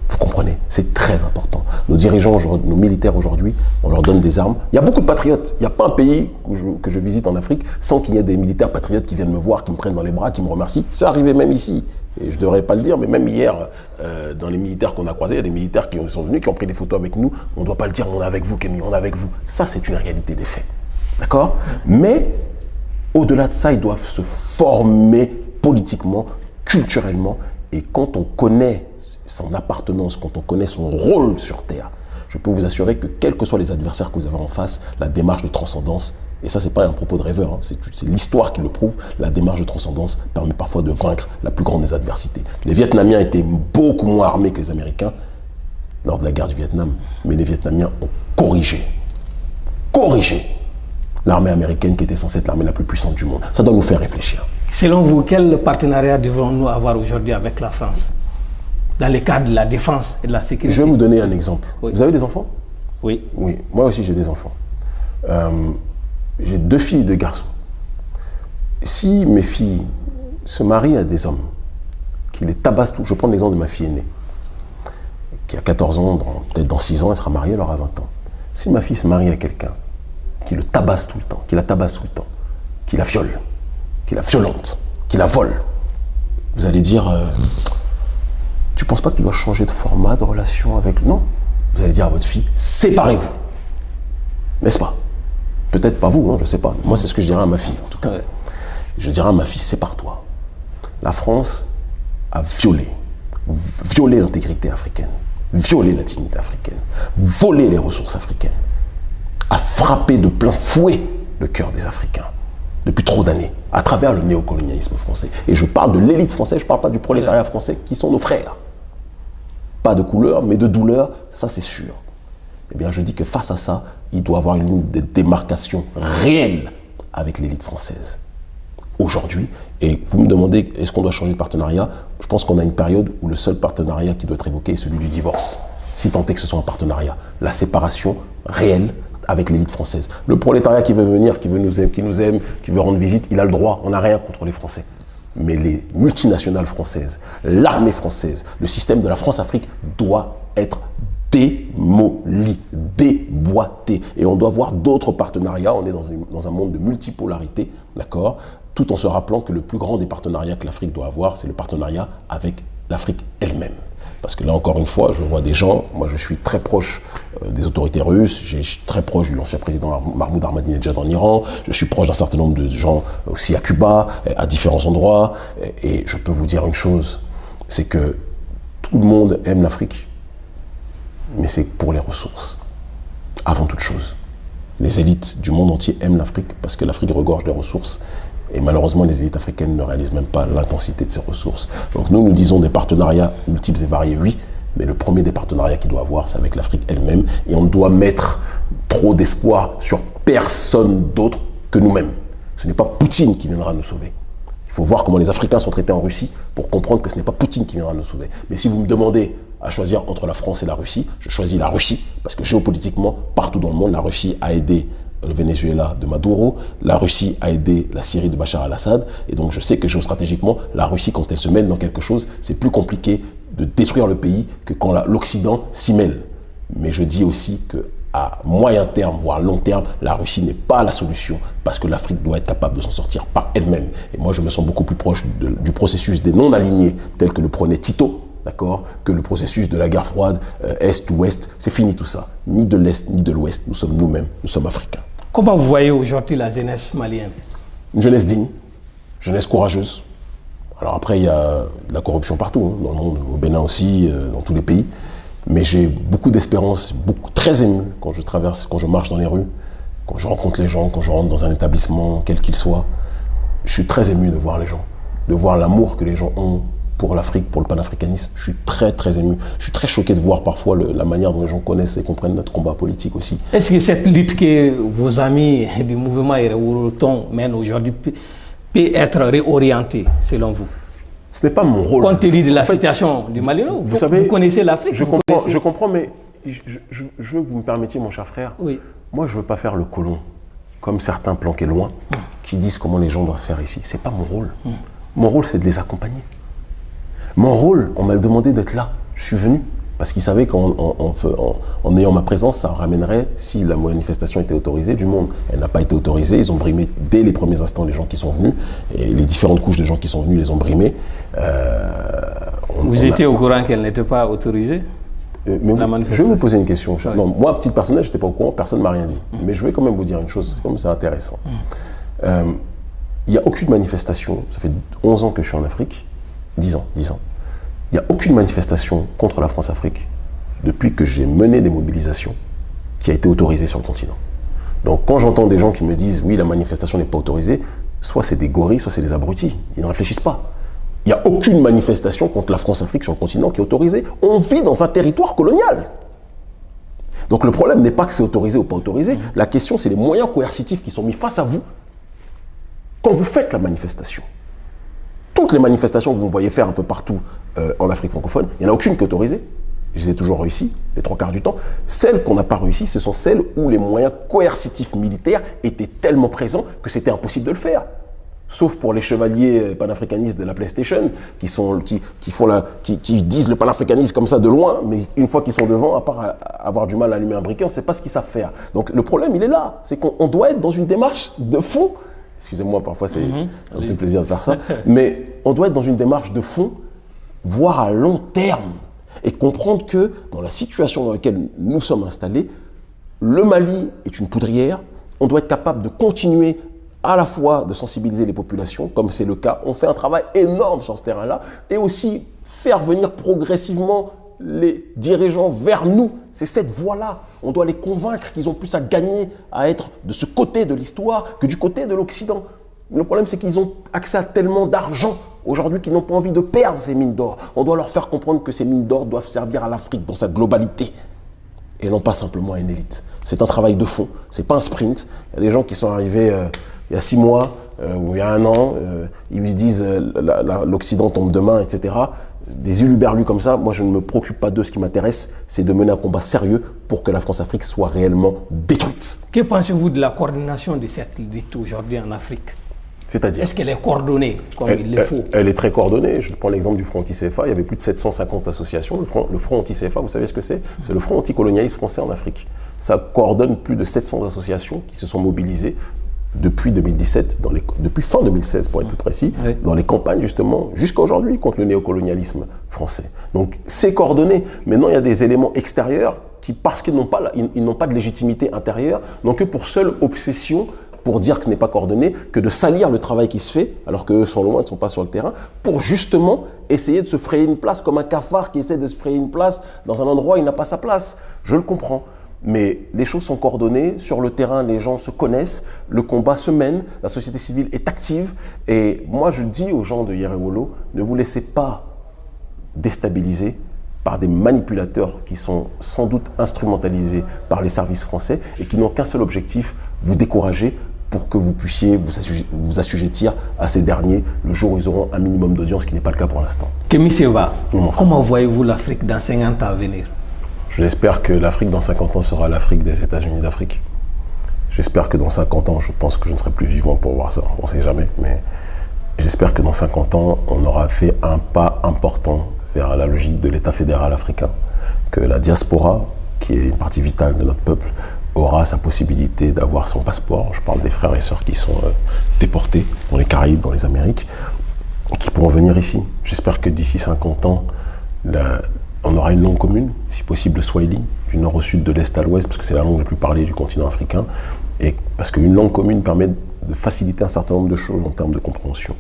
Vous comprenez? C'est très important. Nos dirigeants, nos militaires aujourd'hui, on leur donne des armes. Il y a beaucoup de patriotes. Il n'y a pas un pays que je, visite en Afrique sans qu'il y ait des militaires patriotes qui viennent me voir, qui me prennent dans les bras, qui me remercient. C'est arrivé même ici. Et je ne devrais pas le dire, mais même hier, euh, dans les militaires qu'on a croisés, il y a des militaires qui sont venus, qui ont pris des photos avec nous. On ne doit pas le dire, on est avec vous, Kémy, on est avec vous. Ça, c'est une réalité des faits. D'accord? Mais au-delà de ça, ils doivent se former politiquement, culturellement. Et quand on connaît son appartenance, quand on connaît son rôle sur Terre, je peux vous assurer que quels que soient les adversaires que vous avez en face, la démarche de transcendance, et ça c'est pas un propos de rêveur, hein, c'est l'histoire qui le prouve, la démarche de transcendance permet parfois de vaincre la plus grande des adversités. Les Vietnamiens étaient beaucoup moins armés que les Américains lors de la guerre du Vietnam, mais les Vietnamiens ont corrigé, corrigé l'armée américaine qui était censée être l'armée la plus puissante du monde. Ça doit nous faire réfléchir. Selon vous, quel partenariat devrons-nous avoir aujourd'hui avec la France? Dans le cadre de la défense et de la sécurité Je vais vous donner un exemple. Vous avez des enfants? Oui. Oui, moi aussi j'ai des enfants. Euh, j'ai deux filles et deux garçons. Si mes filles se marient à des hommes qui les tabassent tout, je prends l'exemple de ma fille aînée, qui a 14 ans, peut-être dans 6 ans, elle sera mariée, elle aura 20 ans. Si ma fille se marie à quelqu'un qui le tabasse tout le temps, qui la tabasse tout le temps, qui la viole, qui la violente, qui la vole, vous allez dire, euh, tu penses pas que tu dois changer de format de relation avec... Non? Vous allez dire à votre fille, séparez-vous. N'est-ce pas? Peut-être pas vous, hein, je ne sais pas. Moi, c'est ce que je dirais à ma fille, en tout cas. Je dirais à ma fille, sépare-toi. La France a violé, violé l'intégrité africaine, violé la dignité africaine, volé les ressources africaines a frappé de plein fouet le cœur des Africains depuis trop d'années, à travers le néocolonialisme français. Et je parle de l'élite française, je ne parle pas du prolétariat français, qui sont nos frères. Pas de couleur, mais de douleur, ça c'est sûr. Eh bien, je dis que face à ça, il doit avoir une ligne de démarcation réelle avec l'élite française. Aujourd'hui, et vous me demandez, est-ce qu'on doit changer de partenariat? Je pense qu'on a une période où le seul partenariat qui doit être évoqué est celui du divorce, si tant est que ce soit un partenariat. La séparation réelle avec l'élite française. Le prolétariat qui veut venir, qui veut nous aimer, qui nous aime, qui veut rendre visite, il a le droit. On n'a rien contre les Français. Mais les multinationales françaises, l'armée française, le système de la France-Afrique doit être démoli, déboîté. Et on doit voir d'autres partenariats. On est dans, dans un monde de multipolarité, d'accord? Tout en se rappelant que le plus grand des partenariats que l'Afrique doit avoir, c'est le partenariat avec l'Afrique elle-même. Parce que là, encore une fois, je vois des gens, moi je suis très proche euh, des autorités russes, je suis très proche de l'ancien président Mahmoud Ahmadinejad en Iran, je suis proche d'un certain nombre de gens aussi à Cuba, à différents endroits, et je peux vous dire une chose, c'est que tout le monde aime l'Afrique, mais c'est pour les ressources, avant toute chose. Les élites du monde entier aiment l'Afrique parce que l'Afrique regorge de ressources et malheureusement, les élites africaines ne réalisent même pas l'intensité de ces ressources. Donc nous, nous disons des partenariats multiples et variés, oui, mais le premier des partenariats qu'il doit avoir, c'est avec l'Afrique elle-même. Et on ne doit mettre trop d'espoir sur personne d'autre que nous-mêmes. Ce n'est pas Poutine qui viendra nous sauver. Il faut voir comment les Africains sont traités en Russie pour comprendre que ce n'est pas Poutine qui viendra nous sauver. Mais si vous me demandez à choisir entre la France et la Russie, je choisis la Russie, parce que géopolitiquement, partout dans le monde, la Russie a aidé le Venezuela de Maduro, la Russie a aidé la Syrie de Bachar al-Assad, et donc je sais que géostratégiquement, la Russie, quand elle se mêle dans quelque chose, c'est plus compliqué de détruire le pays que quand l'Occident s'y mêle. Mais je dis aussi que à moyen terme, voire long terme, la Russie n'est pas la solution parce que l'Afrique doit être capable de s'en sortir par elle-même. Et moi, je me sens beaucoup plus proche du processus des non-alignés tel que le prenait Tito, d'accord, que le processus de la guerre froide, euh, Est ou Ouest. C'est fini tout ça. Ni de l'Est, ni de l'Ouest. Nous sommes nous-mêmes. Nous sommes africains. Comment vous voyez aujourd'hui la jeunesse malienne? Une jeunesse digne, jeunesse courageuse. Alors après, il y a de la corruption partout, hein, dans le monde, au Bénin aussi, euh, dans tous les pays. Mais j'ai beaucoup d'espérance, très ému quand je traverse, quand je marche dans les rues, quand je rencontre les gens, quand je rentre dans un établissement, quel qu'il soit. Je suis très ému de voir les gens, de voir l'amour que les gens ont pour l'Afrique, pour le panafricanisme. Je suis très, très ému. Je suis très choqué de voir parfois le- la manière dont les gens connaissent et comprennent notre combat politique aussi. Est-ce que cette lutte que vos amis du mouvement Erewoton mènent aujourd'hui peut, être réorientée, selon vous? Ce n'est pas mon rôle. Compte tenu de la En fait, situation du Mali, vous savez, vous connaissez l'Afrique Je comprends, connaissez- je comprends, mais je, je- je veux que vous me permettiez, mon cher frère. Oui. Moi, je veux pas faire le colon, comme certains planqués loin, qui disent comment les gens doivent faire ici. C'est pas mon rôle. Mon rôle, c'est de les accompagner. Mon rôle, on m'a demandé d'être là. Je suis venu. Parce qu'ils savaient qu'en ayant ma présence, ça ramènerait, si la manifestation était autorisée, du monde. Elle n'a pas été autorisée. Ils ont brimé dès les premiers instants les gens qui sont venus. Et les différentes couches de gens qui sont venus les ont brimés. Euh, on- Vous on a- étiez au courant qu'elle n'était pas autorisée euh, mais vous- je vais vous poser une question. Non, moi, à titre personnel, je n'étais pas au courant, personne ne m'a rien dit. Mais je vais quand même vous dire une chose, comme c'est intéressant. Euh, Il n'y a aucune manifestation, ça fait 11 ans que je suis en Afrique, 10 ans, 10 ans. Il n'y a aucune manifestation contre la France-Afrique depuis que j'ai mené des mobilisations qui a été autorisée sur le continent. Donc quand j'entends des gens qui me disent oui, la manifestation n'est pas autorisée, soit c'est des gorilles, soit c'est des abrutis. Ils ne réfléchissent pas. Il n'y a aucune manifestation contre la France-Afrique sur le continent qui est autorisée. On vit dans un territoire colonial. Donc le problème n'est pas que c'est autorisé ou pas autorisé. La question, c'est les moyens coercitifs qui sont mis face à vous quand vous faites la manifestation. Toutes les manifestations que vous me voyez faire un peu partout euh, en Afrique francophone, il n'y en a aucune qui est autorisée. Je les ai toujours réussi, les trois quarts du temps. Celles qu'on n'a pas réussi, ce sont celles où les moyens coercitifs militaires étaient tellement présents que c'était impossible de le faire. Sauf pour les chevaliers euh, panafricanistes de la PlayStation, qui, sont, qui, qui, font la, qui, disent le panafricanisme comme ça de loin, mais une fois qu'ils sont devant, à part avoir du mal à allumer un briquet, on ne sait pas ce qu'ils savent faire. Donc le problème, il est là. C'est qu'on on doit être dans une démarche de fond. Excusez-moi, parfois c'est, me fait plaisir de faire ça. *laughs* mais on doit être dans une démarche de fond, voire à long terme, et comprendre que dans la situation dans laquelle nous sommes installés, le Mali est une poudrière. On doit être capable de continuer à la fois de sensibiliser les populations, comme c'est le cas. On fait un travail énorme sur ce terrain-là, et aussi faire venir progressivement les dirigeants vers nous. C'est cette voie-là. On doit les convaincre qu'ils ont plus à gagner à être de ce côté de l'histoire que du côté de l'Occident. Le problème, c'est qu'ils ont accès à tellement d'argent aujourd'hui qu'ils n'ont pas envie de perdre ces mines d'or. On doit leur faire comprendre que ces mines d'or doivent servir à l'Afrique dans sa globalité et non pas simplement à une élite. C'est un travail de fond, c'est pas un sprint. Il y a des gens qui sont arrivés euh, il y a six mois euh, ou il y a un an, euh, ils disent euh, l'Occident tombe demain, etc. Des uluberlus comme ça, moi je ne me préoccupe pas d'eux. Ce qui m'intéresse, c'est de mener un combat sérieux pour que la France-Afrique soit réellement détruite. Que pensez-vous de la coordination de cette lutte aujourd'hui en Afrique? C'est-à-dire? Est-ce qu'elle est coordonnée comme Elle, il le elle- faut? elle est très coordonnée. Je prends l'exemple du Front anti-CFA. Il y avait plus de 750 associations. Le Front, le Front anti-CFA, vous savez ce que c'est? C'est le Front anticolonialiste français en Afrique. Ça coordonne plus de 700 associations qui se sont mobilisées depuis 2017, dans les, depuis fin 2016 pour être plus précis, Oui. dans les campagnes justement, jusqu'à aujourd'hui, contre le néocolonialisme français. Donc c'est coordonné. Maintenant, il y a des éléments extérieurs qui, parce qu'ils n'ont pas, ils, pas de légitimité intérieure, n'ont que pour seule obsession pour dire que ce n'est pas coordonné, que de salir le travail qui se fait, alors qu'eux sont loin, ils ne sont pas sur le terrain, pour justement essayer de se frayer une place comme un cafard qui essaie de se frayer une place dans un endroit où il n'a pas sa place. Je le comprends. Mais les choses sont coordonnées, sur le terrain les gens se connaissent, le combat se mène, la société civile est active. Et moi je dis aux gens de Yerewolo, ne vous laissez pas déstabiliser par des manipulateurs qui sont sans doute instrumentalisés par les services français et qui n'ont qu'un seul objectif, vous décourager pour que vous puissiez vous, assujet- vous assujettir à ces derniers le jour où ils auront un minimum d'audience, ce qui n'est pas le cas pour l'instant. Kémy Comment comment voyez-vous l'Afrique dans 50 ans à venir? J'espère que l'Afrique dans 50 ans sera l'Afrique des États-Unis d'Afrique. J'espère que dans 50 ans, je pense que je ne serai plus vivant pour voir ça, on ne sait jamais, mais j'espère que dans 50 ans, on aura fait un pas important vers la logique de l'État fédéral africain, que la diaspora, qui est une partie vitale de notre peuple, aura sa possibilité d'avoir son passeport. Je parle des frères et sœurs qui sont euh, déportés dans les Caraïbes, dans les Amériques, qui pourront venir ici. J'espère que d'ici 50 ans, on aura une langue commune, si possible le Swahili, du nord au sud, de l'est à l'ouest, parce que c'est la langue la plus parlée du continent africain, et parce qu'une langue commune permet de faciliter un certain nombre de choses en termes de compréhension.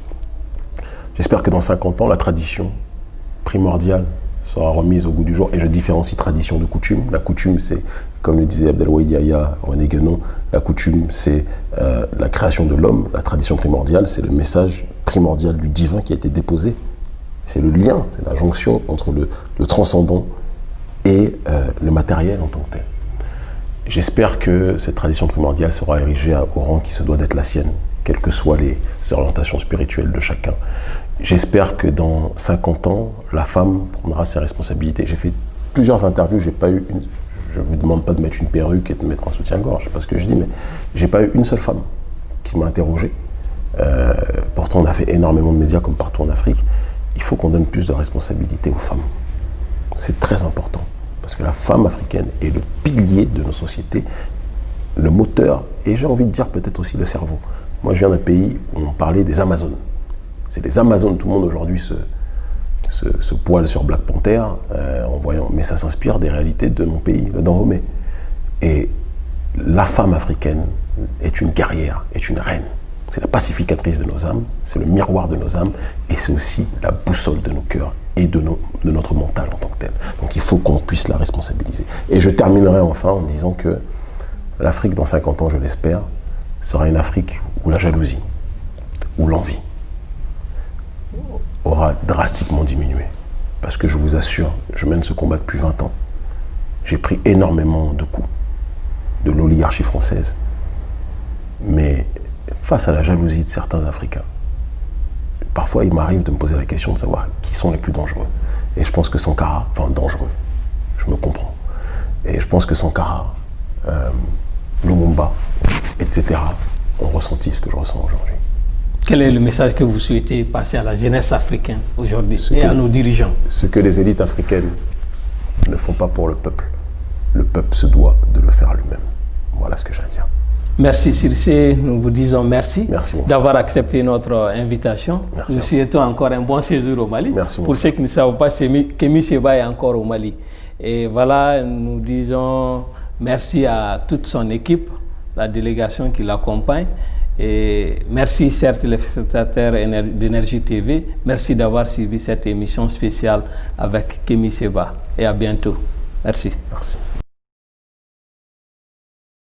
J'espère que dans 50 ans, la tradition primordiale sera remise au goût du jour. Et je différencie tradition de coutume. La coutume, c'est, comme le disait Abdelwahid Yahya, René Guénon, la coutume, c'est euh, la création de l'homme. La tradition primordiale, c'est le message primordial du divin qui a été déposé. C'est le lien, c'est la jonction entre le, transcendant et euh, le matériel en tant que tel. J'espère que cette tradition primordiale sera érigée au rang qui se doit d'être la sienne, quelles que soient les orientations spirituelles de chacun. J'espère que dans 50 ans, la femme prendra ses responsabilités. J'ai fait plusieurs interviews, j'ai pas eu une, je ne vous demande pas de mettre une perruque et de mettre un soutien-gorge, pas ce que je dis, mais j'ai pas eu une seule femme qui m'a interrogé. Euh, pourtant, on a fait énormément de médias comme partout en Afrique. Il faut qu'on donne plus de responsabilités aux femmes. C'est très important. Parce que la femme africaine est le pilier de nos sociétés, le moteur, et j'ai envie de dire peut-être aussi le cerveau. Moi, je viens d'un pays où on parlait des Amazones. C'est les Amazones, tout le monde aujourd'hui se, se, poil sur Black Panther euh, en voyant, mais ça s'inspire des réalités de mon pays, le Dahomey. Et la femme africaine est une guerrière, est une reine. C'est la pacificatrice de nos âmes, c'est le miroir de nos âmes, et c'est aussi la boussole de nos cœurs et de, notre mental en tant que tel. Donc il faut qu'on puisse la responsabiliser. Et je terminerai enfin en disant que l'Afrique, dans 50 ans, je l'espère, sera une Afrique où la jalousie, où l'envie aura drastiquement diminué. Parce que je vous assure, je mène ce combat depuis 20 ans. J'ai pris énormément de coups de l'oligarchie française. Mais face à la jalousie de certains Africains, parfois il m'arrive de me poser la question de savoir qui sont les plus dangereux. Et je pense que Sankara, enfin dangereux, je me comprends. Et je pense que Sankara, euh, Lumumba, etc., ont ressenti ce que je ressens aujourd'hui. Quel est le message que vous souhaitez passer à la jeunesse africaine aujourd'hui et à nos dirigeants Ce que les élites africaines ne font pas pour le peuple, le peuple se doit de le faire lui-même. Voilà ce que j'ai à dire. Merci Circe, nous vous disons merci, merci d'avoir accepté notre invitation. nous souhaitons encore un bon séjour au Mali. Merci Pour ceux qui ne savent pas, Kémy Seba est encore au Mali. Et voilà, nous disons merci à toute son équipe, la délégation qui l'accompagne. Et merci, chers téléspectateurs d'Énergie TV. Merci d'avoir suivi cette émission spéciale avec Kémy Seba. Et à bientôt. Merci. Merci.